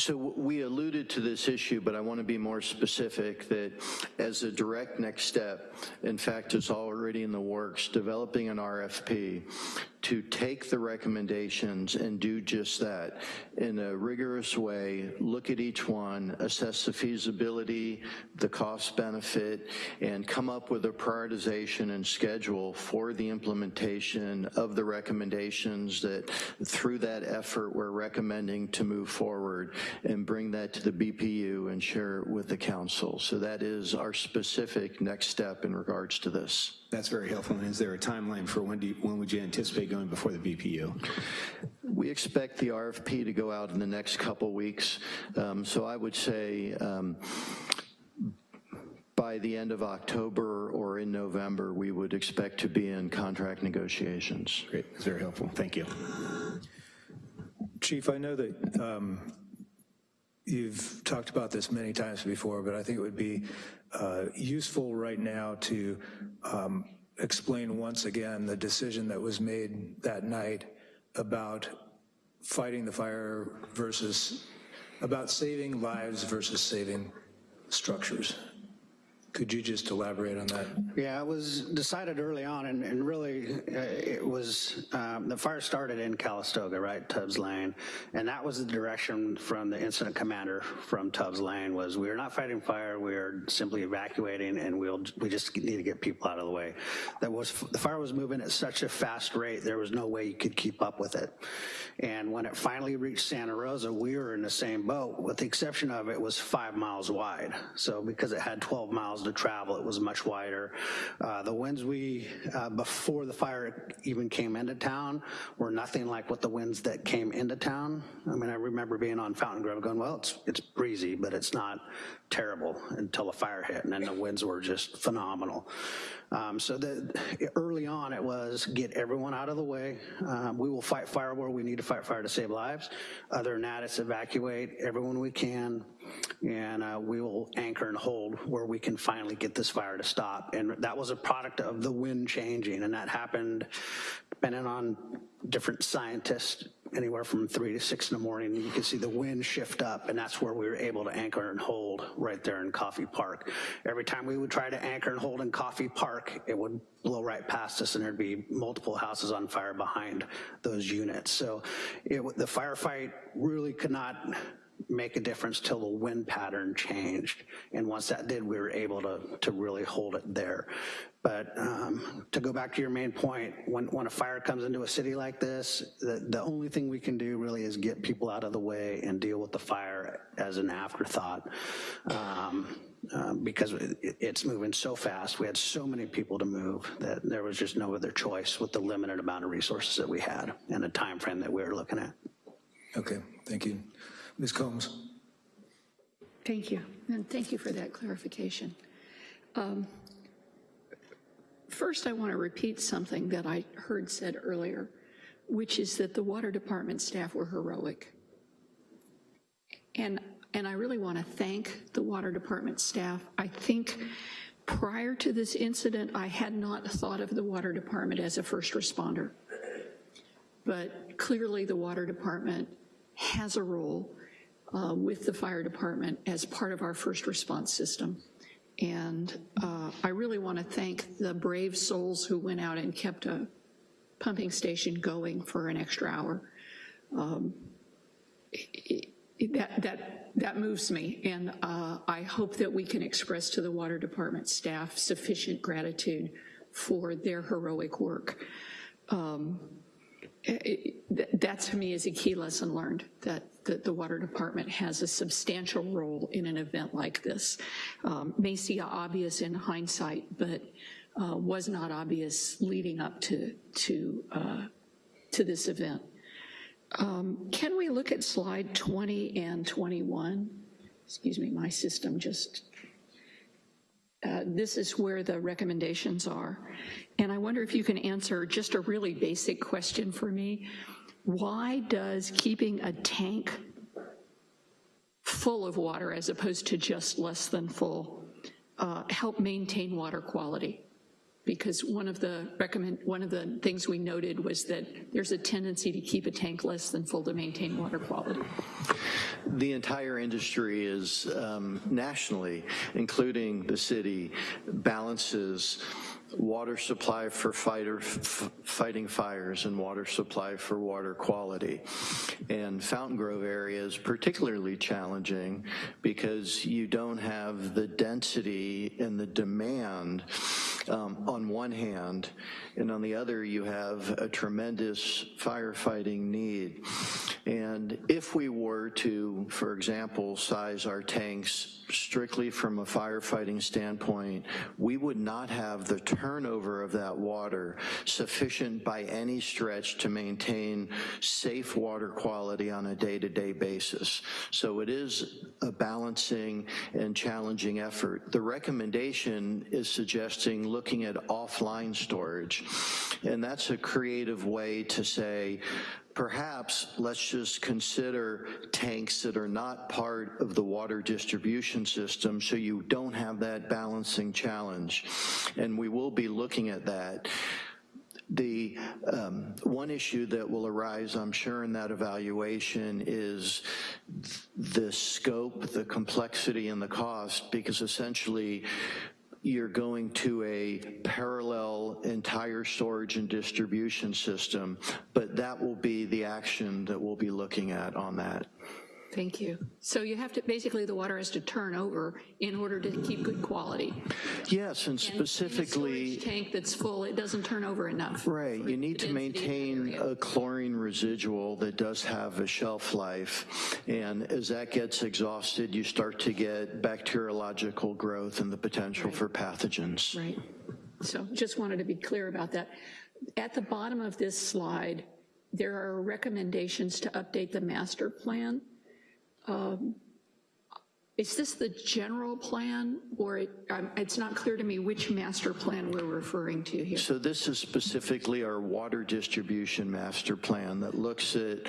So we alluded to this issue, but I want to be more specific that as a direct next step, in fact, it's already in the works, developing an RFP to take the recommendations and do just that in a rigorous way, look at each one, assess the feasibility, the cost benefit, and come up with a prioritization and schedule for the implementation of the recommendations that through that effort we're recommending to move forward and bring that to the BPU and share it with the council. So that is our specific next step in regards to this. That's very helpful. And is there a timeline for when do you, when would you anticipate going before the BPU? We expect the RFP to go out in the next couple weeks. Um, So I would say um, by the end of October or in November, we would expect to be in contract negotiations. Great, that's very helpful. Thank you. Chief, I know that um, you've talked about this many times before, but I think it would be uh, useful right now to um, explain once again the decision that was made that night about fighting the fire versus, about saving lives versus saving structures. Could you just elaborate on that? Yeah, it was decided early on, and, and really, uh, it was, um, the fire started in Calistoga, right, Tubbs Lane, and that was the direction from the incident commander from Tubbs Lane was, we are not fighting fire, we are simply evacuating, and we'll, we just need to get people out of the way. That was, the fire was moving at such a fast rate, there was no way you could keep up with it. And when it finally reached Santa Rosa, we were in the same boat, with the exception of it was five miles wide. So because it had 12 miles to travel, it was much wider. Uh, the winds we, uh, before the fire even came into town, were nothing like what the winds that came into town. I mean, I remember being on Fountain Grove going, well, it's, it's breezy, but it's not terrible until the fire hit, and then the winds were just phenomenal. Um, so early on, it was get everyone out of the way. Um, we will fight fire where we need to fight fire to save lives. Other than that, it's evacuate everyone we can, and uh, we will anchor and hold where we can finally get this fire to stop. And that was a product of the wind changing, and that happened depending on different scientists, anywhere from three to six in the morning. You can see the wind shift up, and that's where we were able to anchor and hold right there in Coffey Park. Every time we would try to anchor and hold in Coffey Park, it would blow right past us, and there'd be multiple houses on fire behind those units. So it, the firefight really could not make a difference till the wind pattern changed. And once that did, we were able to, to really hold it there. But um, to go back to your main point, when, when a fire comes into a city like this, the, the only thing we can do really is get people out of the way and deal with the fire as an afterthought. Um, um, because it, it's moving so fast. We had so many people to move that there was just no other choice with the limited amount of resources that we had and the time frame that we were looking at. Okay, thank you. Ms. Combs? Thank you, and thank you for that clarification. Um, first I want to repeat something that I heard said earlier, which is that the water department staff were heroic. And, and I really want to thank the water department staff. I think prior to this incident, I had not thought of the water department as a first responder. But clearly the water department has a role uh, with the fire department as part of our first response system. And uh, I really want to thank the brave souls who went out and kept a pumping station going for an extra hour. Um, it, it, that, that, that moves me, and uh, I hope that we can express to the water department staff sufficient gratitude for their heroic work. Um, it, that to me is a key lesson learned, that, that the water department has a substantial role in an event like this. Um, may seem obvious in hindsight, but uh, was not obvious leading up to, to, uh, to this event. Um, can we look at slide 20 and 21? Excuse me, my system just, uh, this is where the recommendations are. And I wonder if you can answer just a really basic question for me. Why does keeping a tank full of water as opposed to just less than full uh, help maintain water quality? because one of the recommend one of the things we noted was that there's a tendency to keep a tank less than full to maintain water quality. The entire industry is um, nationally, including the city, balances water supply for fighter, fighting fires and water supply for water quality. And Fountain Grove area is particularly challenging because you don't have the density and the demand um, on one hand, and on the other you have a tremendous firefighting need. And if we were to, for example, size our tanks strictly from a firefighting standpoint, we would not have the turnover of that water sufficient by any stretch to maintain safe water quality on a day-to-day -day basis. So it is a balancing and challenging effort. The recommendation is suggesting looking at offline storage, and that's a creative way to say, perhaps let's just consider tanks that are not part of the water distribution system so you don't have that balancing challenge. And we will be looking at that. The um, one issue that will arise, I'm sure, in that evaluation is the scope, the complexity, and the cost, because essentially you're going to a parallel entire storage and distribution system, but that will be the action that we'll be looking at on that. Thank you. So you have to, basically the water has to turn over in order to keep good quality. Yes, and specifically- and tank that's full, it doesn't turn over enough. Right, you need to maintain a chlorine residual that does have a shelf life. And as that gets exhausted, you start to get bacteriological growth and the potential right. for pathogens. Right, so just wanted to be clear about that. At the bottom of this slide, there are recommendations to update the master plan. Um, is this the general plan, or it, um, it's not clear to me which master plan we're referring to here? So this is specifically our water distribution master plan that looks at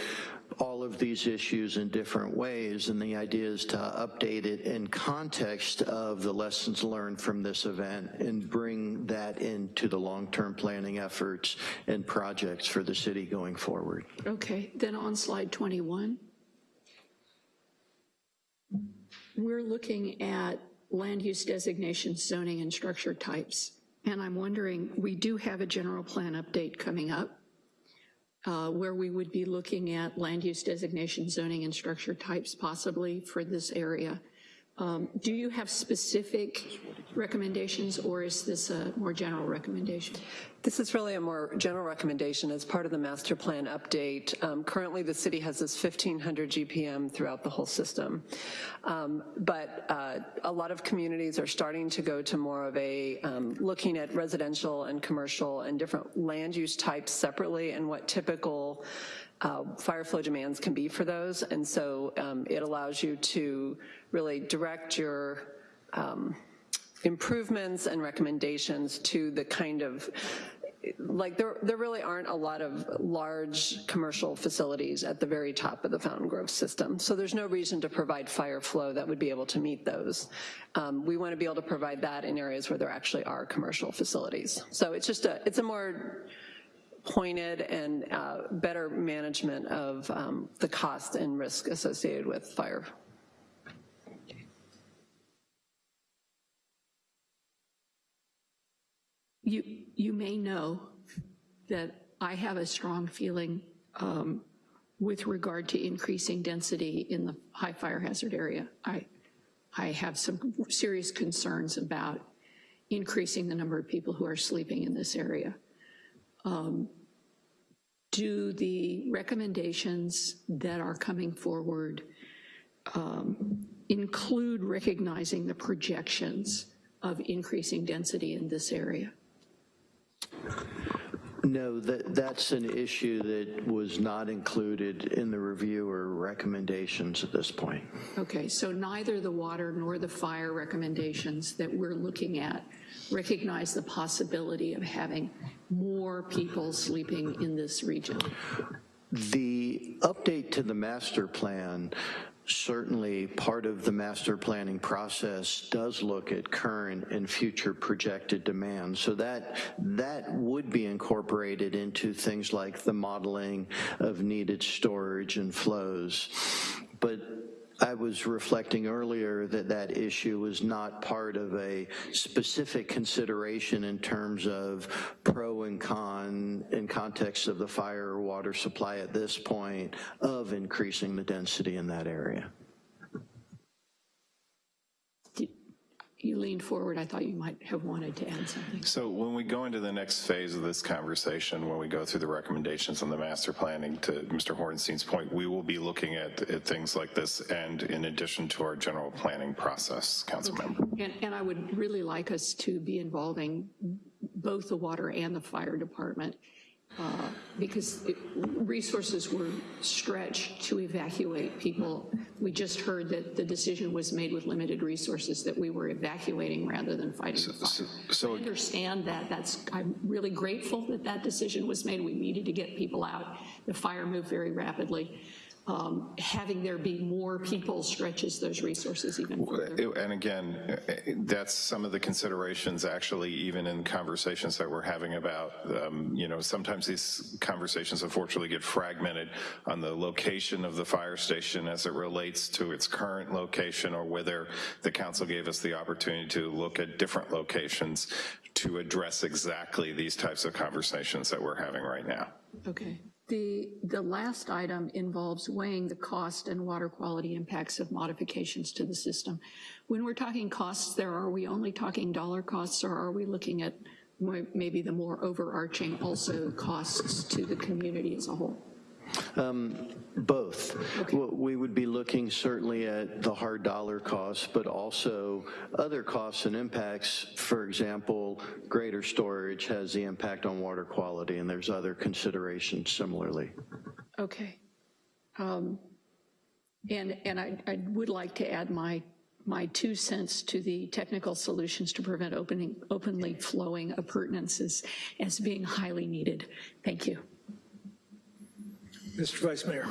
all of these issues in different ways, and the idea is to update it in context of the lessons learned from this event and bring that into the long-term planning efforts and projects for the city going forward. Okay, then on slide 21. We're looking at land use designations, zoning, and structure types. And I'm wondering, we do have a general plan update coming up uh, where we would be looking at land use designation, zoning, and structure types possibly for this area. Um, do you have specific recommendations or is this a more general recommendation? This is really a more general recommendation as part of the master plan update. Um, currently the city has this 1500 GPM throughout the whole system. Um, but uh, a lot of communities are starting to go to more of a um, looking at residential and commercial and different land use types separately and what typical uh, fire flow demands can be for those. And so um, it allows you to really direct your um, improvements and recommendations to the kind of like there, there really aren't a lot of large commercial facilities at the very top of the Fountain Grove system. So there's no reason to provide fire flow that would be able to meet those. Um, we want to be able to provide that in areas where there actually are commercial facilities. So it's just a, it's a more pointed and uh, better management of um, the cost and risk associated with fire. You, you may know that I have a strong feeling um, with regard to increasing density in the high fire hazard area. I, I have some serious concerns about increasing the number of people who are sleeping in this area. Um, do the recommendations that are coming forward um, include recognizing the projections of increasing density in this area? No, that, that's an issue that was not included in the review or recommendations at this point. Okay, so neither the water nor the fire recommendations that we're looking at recognize the possibility of having more people sleeping in this region. The update to the master plan certainly part of the master planning process does look at current and future projected demand. So that, that would be incorporated into things like the modeling of needed storage and flows. But I was reflecting earlier that that issue was not part of a specific consideration in terms of pro and con in context of the fire or water supply at this point of increasing the density in that area. You leaned forward, I thought you might have wanted to add something. So when we go into the next phase of this conversation, when we go through the recommendations on the master planning, to Mr. Horenstein's point, we will be looking at, at things like this and in addition to our general planning process, council member. And, and I would really like us to be involving both the water and the fire department uh, because it, resources were stretched to evacuate people. We just heard that the decision was made with limited resources, that we were evacuating rather than fighting so, the fire. So, so I understand that. That's, I'm really grateful that that decision was made. We needed to get people out. The fire moved very rapidly um, having there be more people stretches those resources even further. And again, that's some of the considerations actually even in conversations that we're having about, um, you know, sometimes these conversations unfortunately get fragmented on the location of the fire station as it relates to its current location or whether the council gave us the opportunity to look at different locations to address exactly these types of conversations that we're having right now. Okay. The, the last item involves weighing the cost and water quality impacts of modifications to the system. When we're talking costs there, are we only talking dollar costs or are we looking at maybe the more overarching also costs to the community as a whole? Um, both. Okay. We would be looking certainly at the hard dollar costs, but also other costs and impacts. For example, greater storage has the impact on water quality, and there's other considerations similarly. Okay. Um, and and I, I would like to add my my two cents to the technical solutions to prevent opening, openly flowing appurtenances as being highly needed. Thank you. Mr. Vice Mayor.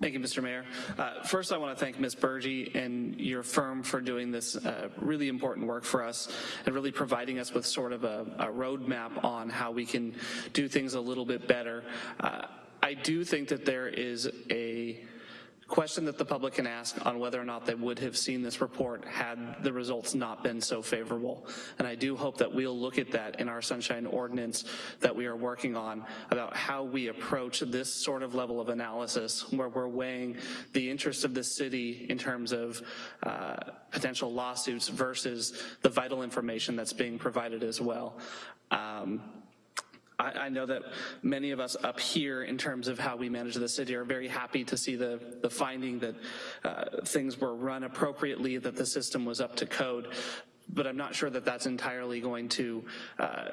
Thank you, Mr. Mayor. Uh, first, I want to thank Ms. Burgee and your firm for doing this uh, really important work for us and really providing us with sort of a, a roadmap on how we can do things a little bit better. Uh, I do think that there is a question that the public can ask on whether or not they would have seen this report had the results not been so favorable. And I do hope that we'll look at that in our sunshine ordinance that we are working on about how we approach this sort of level of analysis where we're weighing the interest of the city in terms of uh, potential lawsuits versus the vital information that's being provided as well. Um, I, I, know that many of us up here in terms of how we manage the city are very happy to see the, the finding that uh, things were run appropriately, that the system was up to code, but I'm not sure that that's entirely going to uh,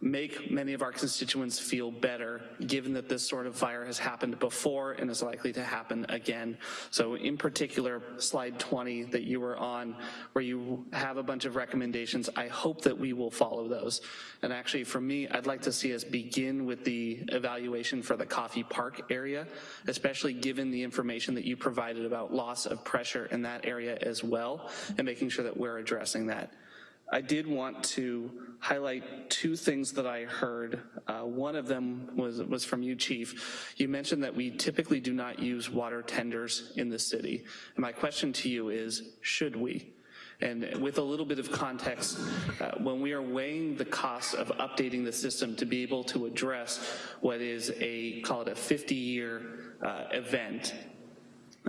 make many of our constituents feel better, given that this sort of fire has happened before and is likely to happen again. So in particular, slide 20 that you were on, where you have a bunch of recommendations, I hope that we will follow those. And actually, for me, I'd like to see us begin with the evaluation for the Coffey Park area, especially given the information that you provided about loss of pressure in that area as well, and making sure that we're addressing that. I did want to highlight two things that I heard. Uh, one of them was, was from you, Chief. You mentioned that we typically do not use water tenders in the city. And my question to you is, should we? And with a little bit of context, uh, when we are weighing the cost of updating the system to be able to address what is a, call it a 50-year uh, event,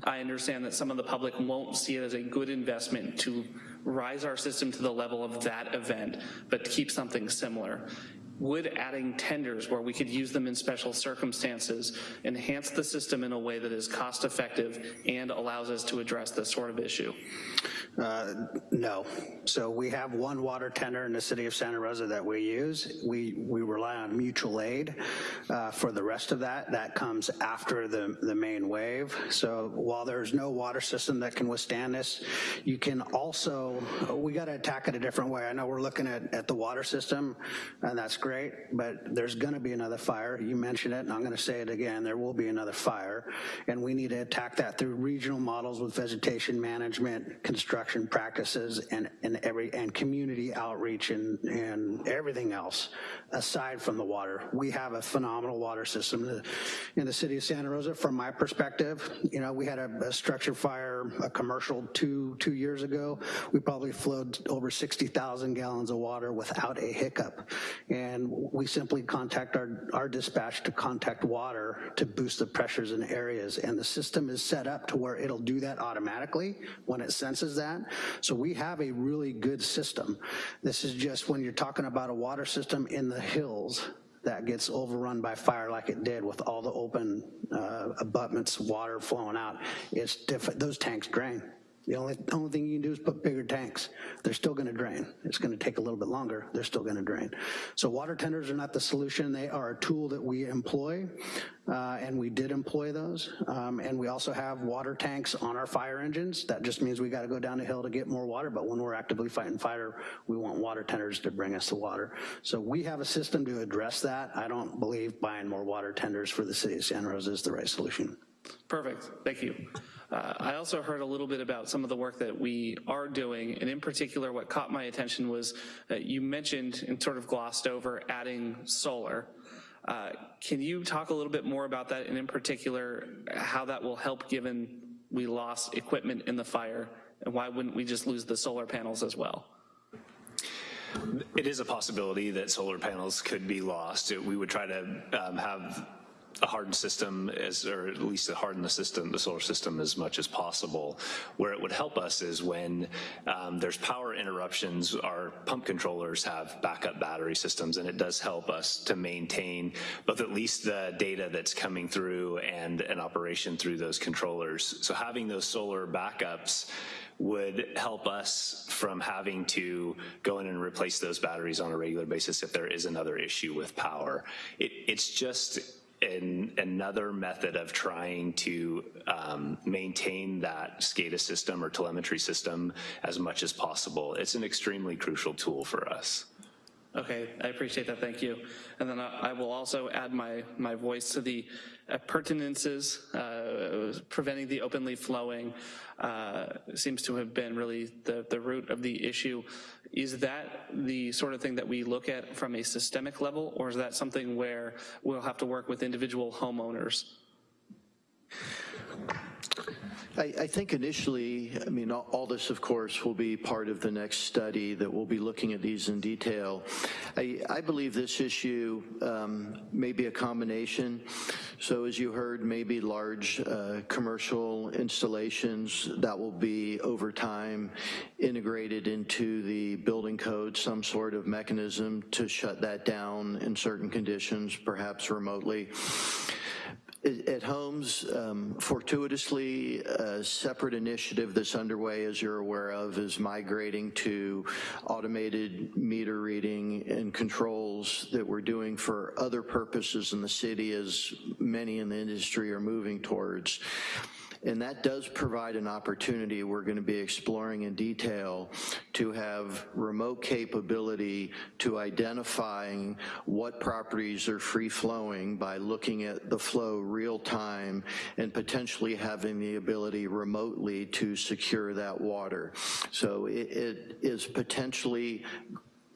I understand that some of the public won't see it as a good investment to rise our system to the level of that event, but keep something similar. Would adding tenders where we could use them in special circumstances enhance the system in a way that is cost effective and allows us to address this sort of issue? Uh, no. So we have one water tender in the city of Santa Rosa that we use. We, we rely on mutual aid uh, for the rest of that. That comes after the, the main wave. So while there's no water system that can withstand this, you can also, we gotta attack it a different way. I know we're looking at, at the water system and that's great, but there's gonna be another fire. You mentioned it and I'm gonna say it again, there will be another fire. And we need to attack that through regional models with vegetation management, construction practices and, and every and community outreach and, and everything else aside from the water. We have a phenomenal water system in the, in the city of Santa Rosa. From my perspective, you know, we had a, a structure fire, a commercial two, two years ago. We probably flowed over 60,000 gallons of water without a hiccup. And we simply contact our, our dispatch to contact water to boost the pressures in areas. And the system is set up to where it'll do that automatically when it senses that that. So we have a really good system. This is just when you're talking about a water system in the hills that gets overrun by fire like it did with all the open uh, abutments, water flowing out, it's different. Those tanks drain. The only, only thing you can do is put bigger tanks. They're still gonna drain. It's gonna take a little bit longer. They're still gonna drain. So water tenders are not the solution. They are a tool that we employ, uh, and we did employ those. Um, and we also have water tanks on our fire engines. That just means we gotta go down the hill to get more water, but when we're actively fighting fire, we want water tenders to bring us the water. So we have a system to address that. I don't believe buying more water tenders for the city of Santa Rosa is the right solution. Perfect, thank you. Uh, I also heard a little bit about some of the work that we are doing, and in particular what caught my attention was uh, you mentioned and sort of glossed over adding solar. Uh, can you talk a little bit more about that, and in particular how that will help given we lost equipment in the fire, and why wouldn't we just lose the solar panels as well? It is a possibility that solar panels could be lost. We would try to um, have a hardened system as, or at least to harden the system, the solar system as much as possible. Where it would help us is when um, there's power interruptions, our pump controllers have backup battery systems and it does help us to maintain both at least the data that's coming through and an operation through those controllers. So having those solar backups would help us from having to go in and replace those batteries on a regular basis if there is another issue with power. It, it's just in another method of trying to um, maintain that SCADA system or telemetry system as much as possible. It's an extremely crucial tool for us. Okay, I appreciate that, thank you. And then I, I will also add my, my voice to the appurtenances, uh, preventing the openly flowing uh, seems to have been really the, the root of the issue. Is that the sort of thing that we look at from a systemic level, or is that something where we'll have to work with individual homeowners? I, I, think initially, I mean, all, all, this, of course, will be part of the next study that we'll be looking at these in detail. I, I believe this issue um, may be a combination. So as you heard, maybe large uh, commercial installations that will be over time integrated into the building code, some sort of mechanism to shut that down in certain conditions, perhaps remotely. At Homes. Um, Fortuitously, a separate initiative that's underway, as you're aware of, is migrating to automated meter reading and controls that we're doing for other purposes in the city, as many in the industry are moving towards. And that does provide an opportunity we're going to be exploring in detail to have remote capability to identifying what properties are free flowing by looking at the flow real time and potentially having the ability remotely to secure that water. So it, it is potentially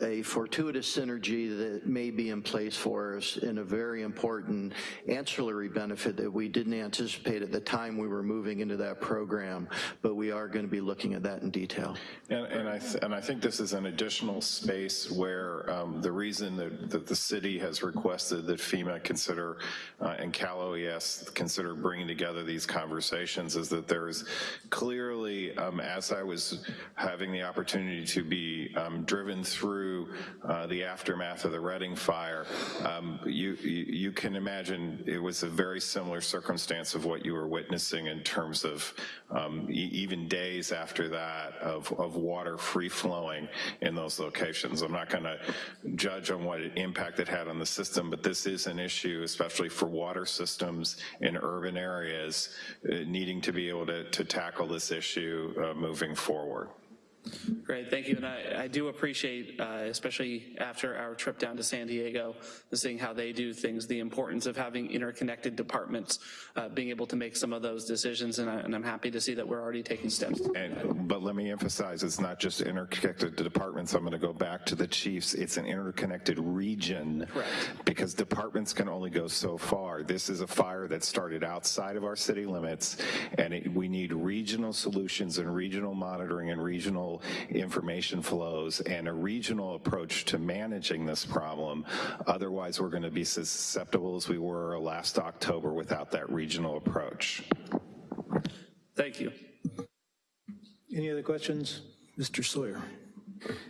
a fortuitous synergy that may be in place for us in a very important ancillary benefit that we didn't anticipate at the time we were moving into that program, but we are going to be looking at that in detail. And, and I and I think this is an additional space where um, the reason that, that the city has requested that FEMA consider uh, and Cal OES consider bringing together these conversations is that there is clearly, um, as I was having the opportunity to be um, driven through uh, the aftermath of the Redding fire, um, you, you, you can imagine it was a very similar circumstance of what you were witnessing in terms of um, e even days after that of, of water free flowing in those locations. I'm not going to judge on what impact it had on the system, but this is an issue, especially for water systems in urban areas, uh, needing to be able to, to tackle this issue uh, moving forward. Great, thank you. And I, I do appreciate, uh, especially after our trip down to San Diego, seeing how they do things, the importance of having interconnected departments, uh, being able to make some of those decisions. And, I, and I'm happy to see that we're already taking steps. And, but let me emphasize, it's not just interconnected departments. I'm going to go back to the chiefs. It's an interconnected region. Correct. Because departments can only go so far. This is a fire that started outside of our city limits, and it, we need regional solutions and regional monitoring and regional information flows and a regional approach to managing this problem. Otherwise, we're going to be susceptible as we were last October without that regional approach. Thank you. Any other questions? Mr. Sawyer.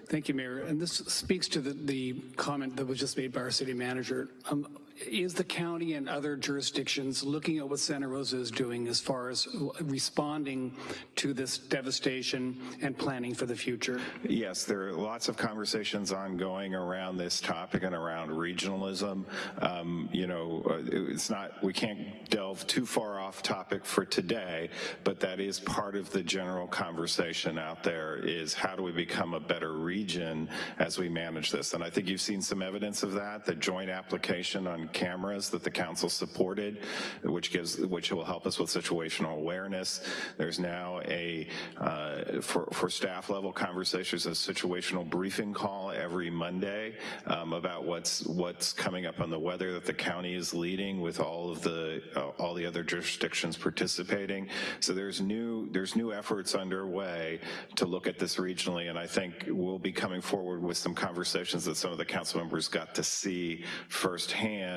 Thank you, Mayor. And this speaks to the, the comment that was just made by our city manager. Um, is the county and other jurisdictions looking at what Santa Rosa is doing as far as responding to this devastation and planning for the future? Yes, there are lots of conversations ongoing around this topic and around regionalism. Um, you know, uh, it's not, we can't delve too far off topic for today, but that is part of the general conversation out there is how do we become a better region as we manage this? And I think you've seen some evidence of that, the joint application on cameras that the council supported, which gives, which will help us with situational awareness. There's now a, uh, for, for staff level conversations, a situational briefing call every Monday um, about what's, what's coming up on the weather that the county is leading with all of the, uh, all the other jurisdictions participating. So there's new, there's new efforts underway to look at this regionally, and I think we'll be coming forward with some conversations that some of the council members got to see firsthand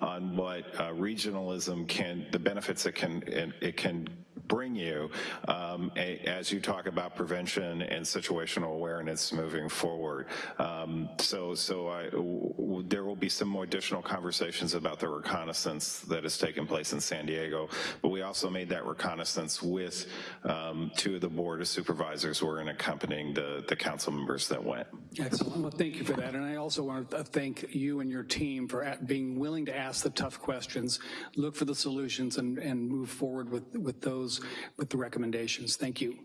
on what uh, regionalism can, the benefits it can, it, it can bring you um, a, as you talk about prevention and situational awareness moving forward. Um, so so there will be some more additional conversations about the reconnaissance that has taken place in San Diego, but we also made that reconnaissance with um, two of the board of supervisors who were accompanying the, the council members that went. Excellent. Well, thank you for that. And I also want to thank you and your team for being willing to ask the tough questions, look for the solutions, and, and move forward with, with those with the recommendations. Thank you.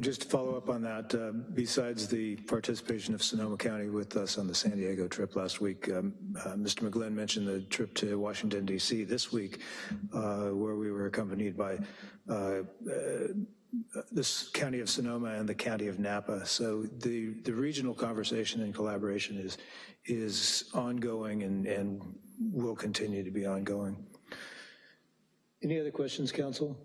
Just to follow up on that, uh, besides the participation of Sonoma County with us on the San Diego trip last week, um, uh, Mr. McGlynn mentioned the trip to Washington, D.C. this week, uh, where we were accompanied by uh, uh, this county of Sonoma and the county of Napa. So the, the regional conversation and collaboration is, is ongoing and, and will continue to be ongoing. Any other questions, council?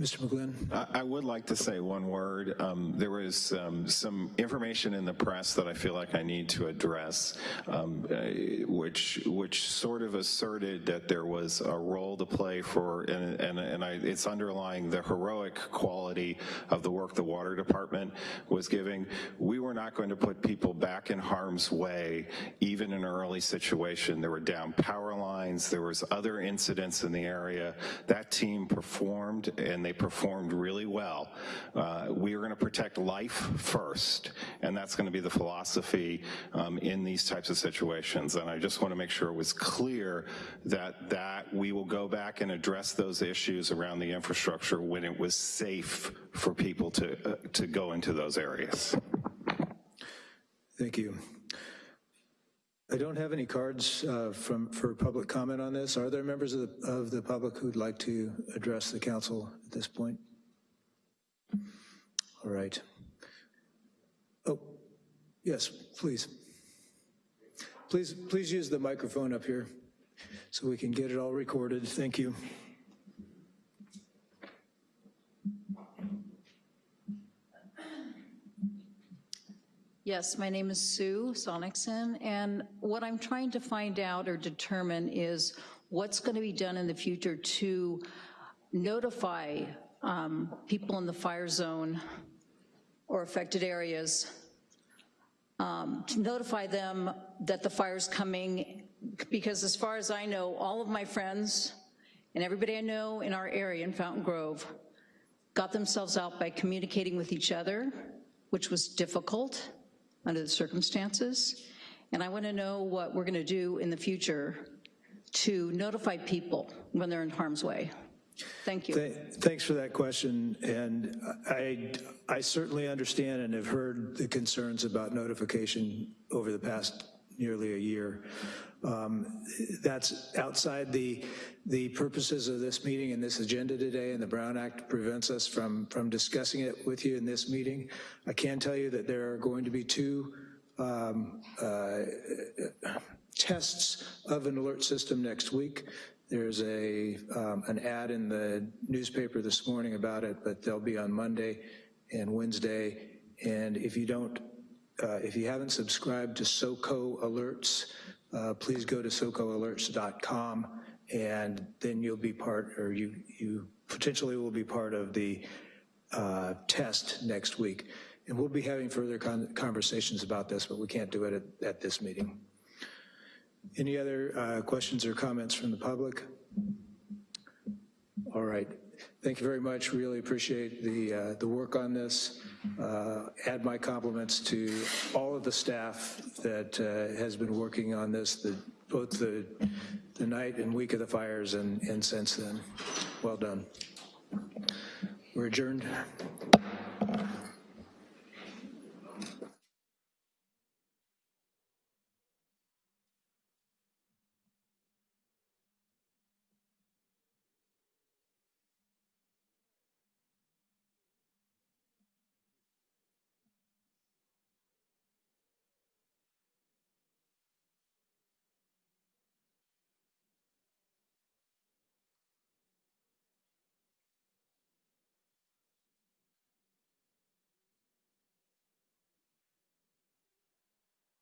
Mr. McGlynn? I would like to say one word. Um, There was um, some information in the press that I feel like I need to address, um, uh, which which sort of asserted that there was a role to play for, and, and, and I, it's underlying the heroic quality of the work the water department was giving. We were not going to put people back in harm's way, even in an early situation. There were down power lines, there was other incidents in the area. That team performed, and they performed really well. Uh, we are going to protect life first, and that's going to be the philosophy um, in these types of situations. And I just want to make sure it was clear that that we will go back and address those issues around the infrastructure when it was safe for people to uh, to go into those areas. Thank you. I don't have any cards uh, from, for public comment on this. Are there members of the, of the public who'd like to address the council at this point? All right. Oh, yes, please. Please, please use the microphone up here so we can get it all recorded. Thank you. Yes, my name is Sue Sonicson, and what I'm trying to find out or determine is what's going to be done in the future to notify um, people in the fire zone or affected areas, um, to notify them that the fire's coming, because as far as I know, all of my friends and everybody I know in our area in Fountain Grove got themselves out by communicating with each other, which was difficult under the circumstances. And I want to know what we're going to do in the future to notify people when they're in harm's way. Thank you. Th- Thanks for that question, and I, I certainly understand and have heard the concerns about notification over the past nearly a year. Um, That's outside the, the purposes of this meeting and this agenda today, and the Brown Act prevents us from, from discussing it with you in this meeting. I can tell you that there are going to be two um, uh, tests of an alert system next week. There's a, um, an ad in the newspaper this morning about it, but they'll be on Monday and Wednesday. And if you don't, uh, if you haven't subscribed to SOCO Alerts, uh, please go to socoalerts.com and then you'll be part, or you, you potentially will be part of the uh, test next week. And we'll be having further con conversations about this, but we can't do it at, at this meeting. Any other uh, questions or comments from the public? All right. Thank you very much. Really appreciate the, uh, the work on this. Uh, Add my compliments to all of the staff that uh, has been working on this, the, both the, the night and week of the fires and, and since then. Well done. We're adjourned.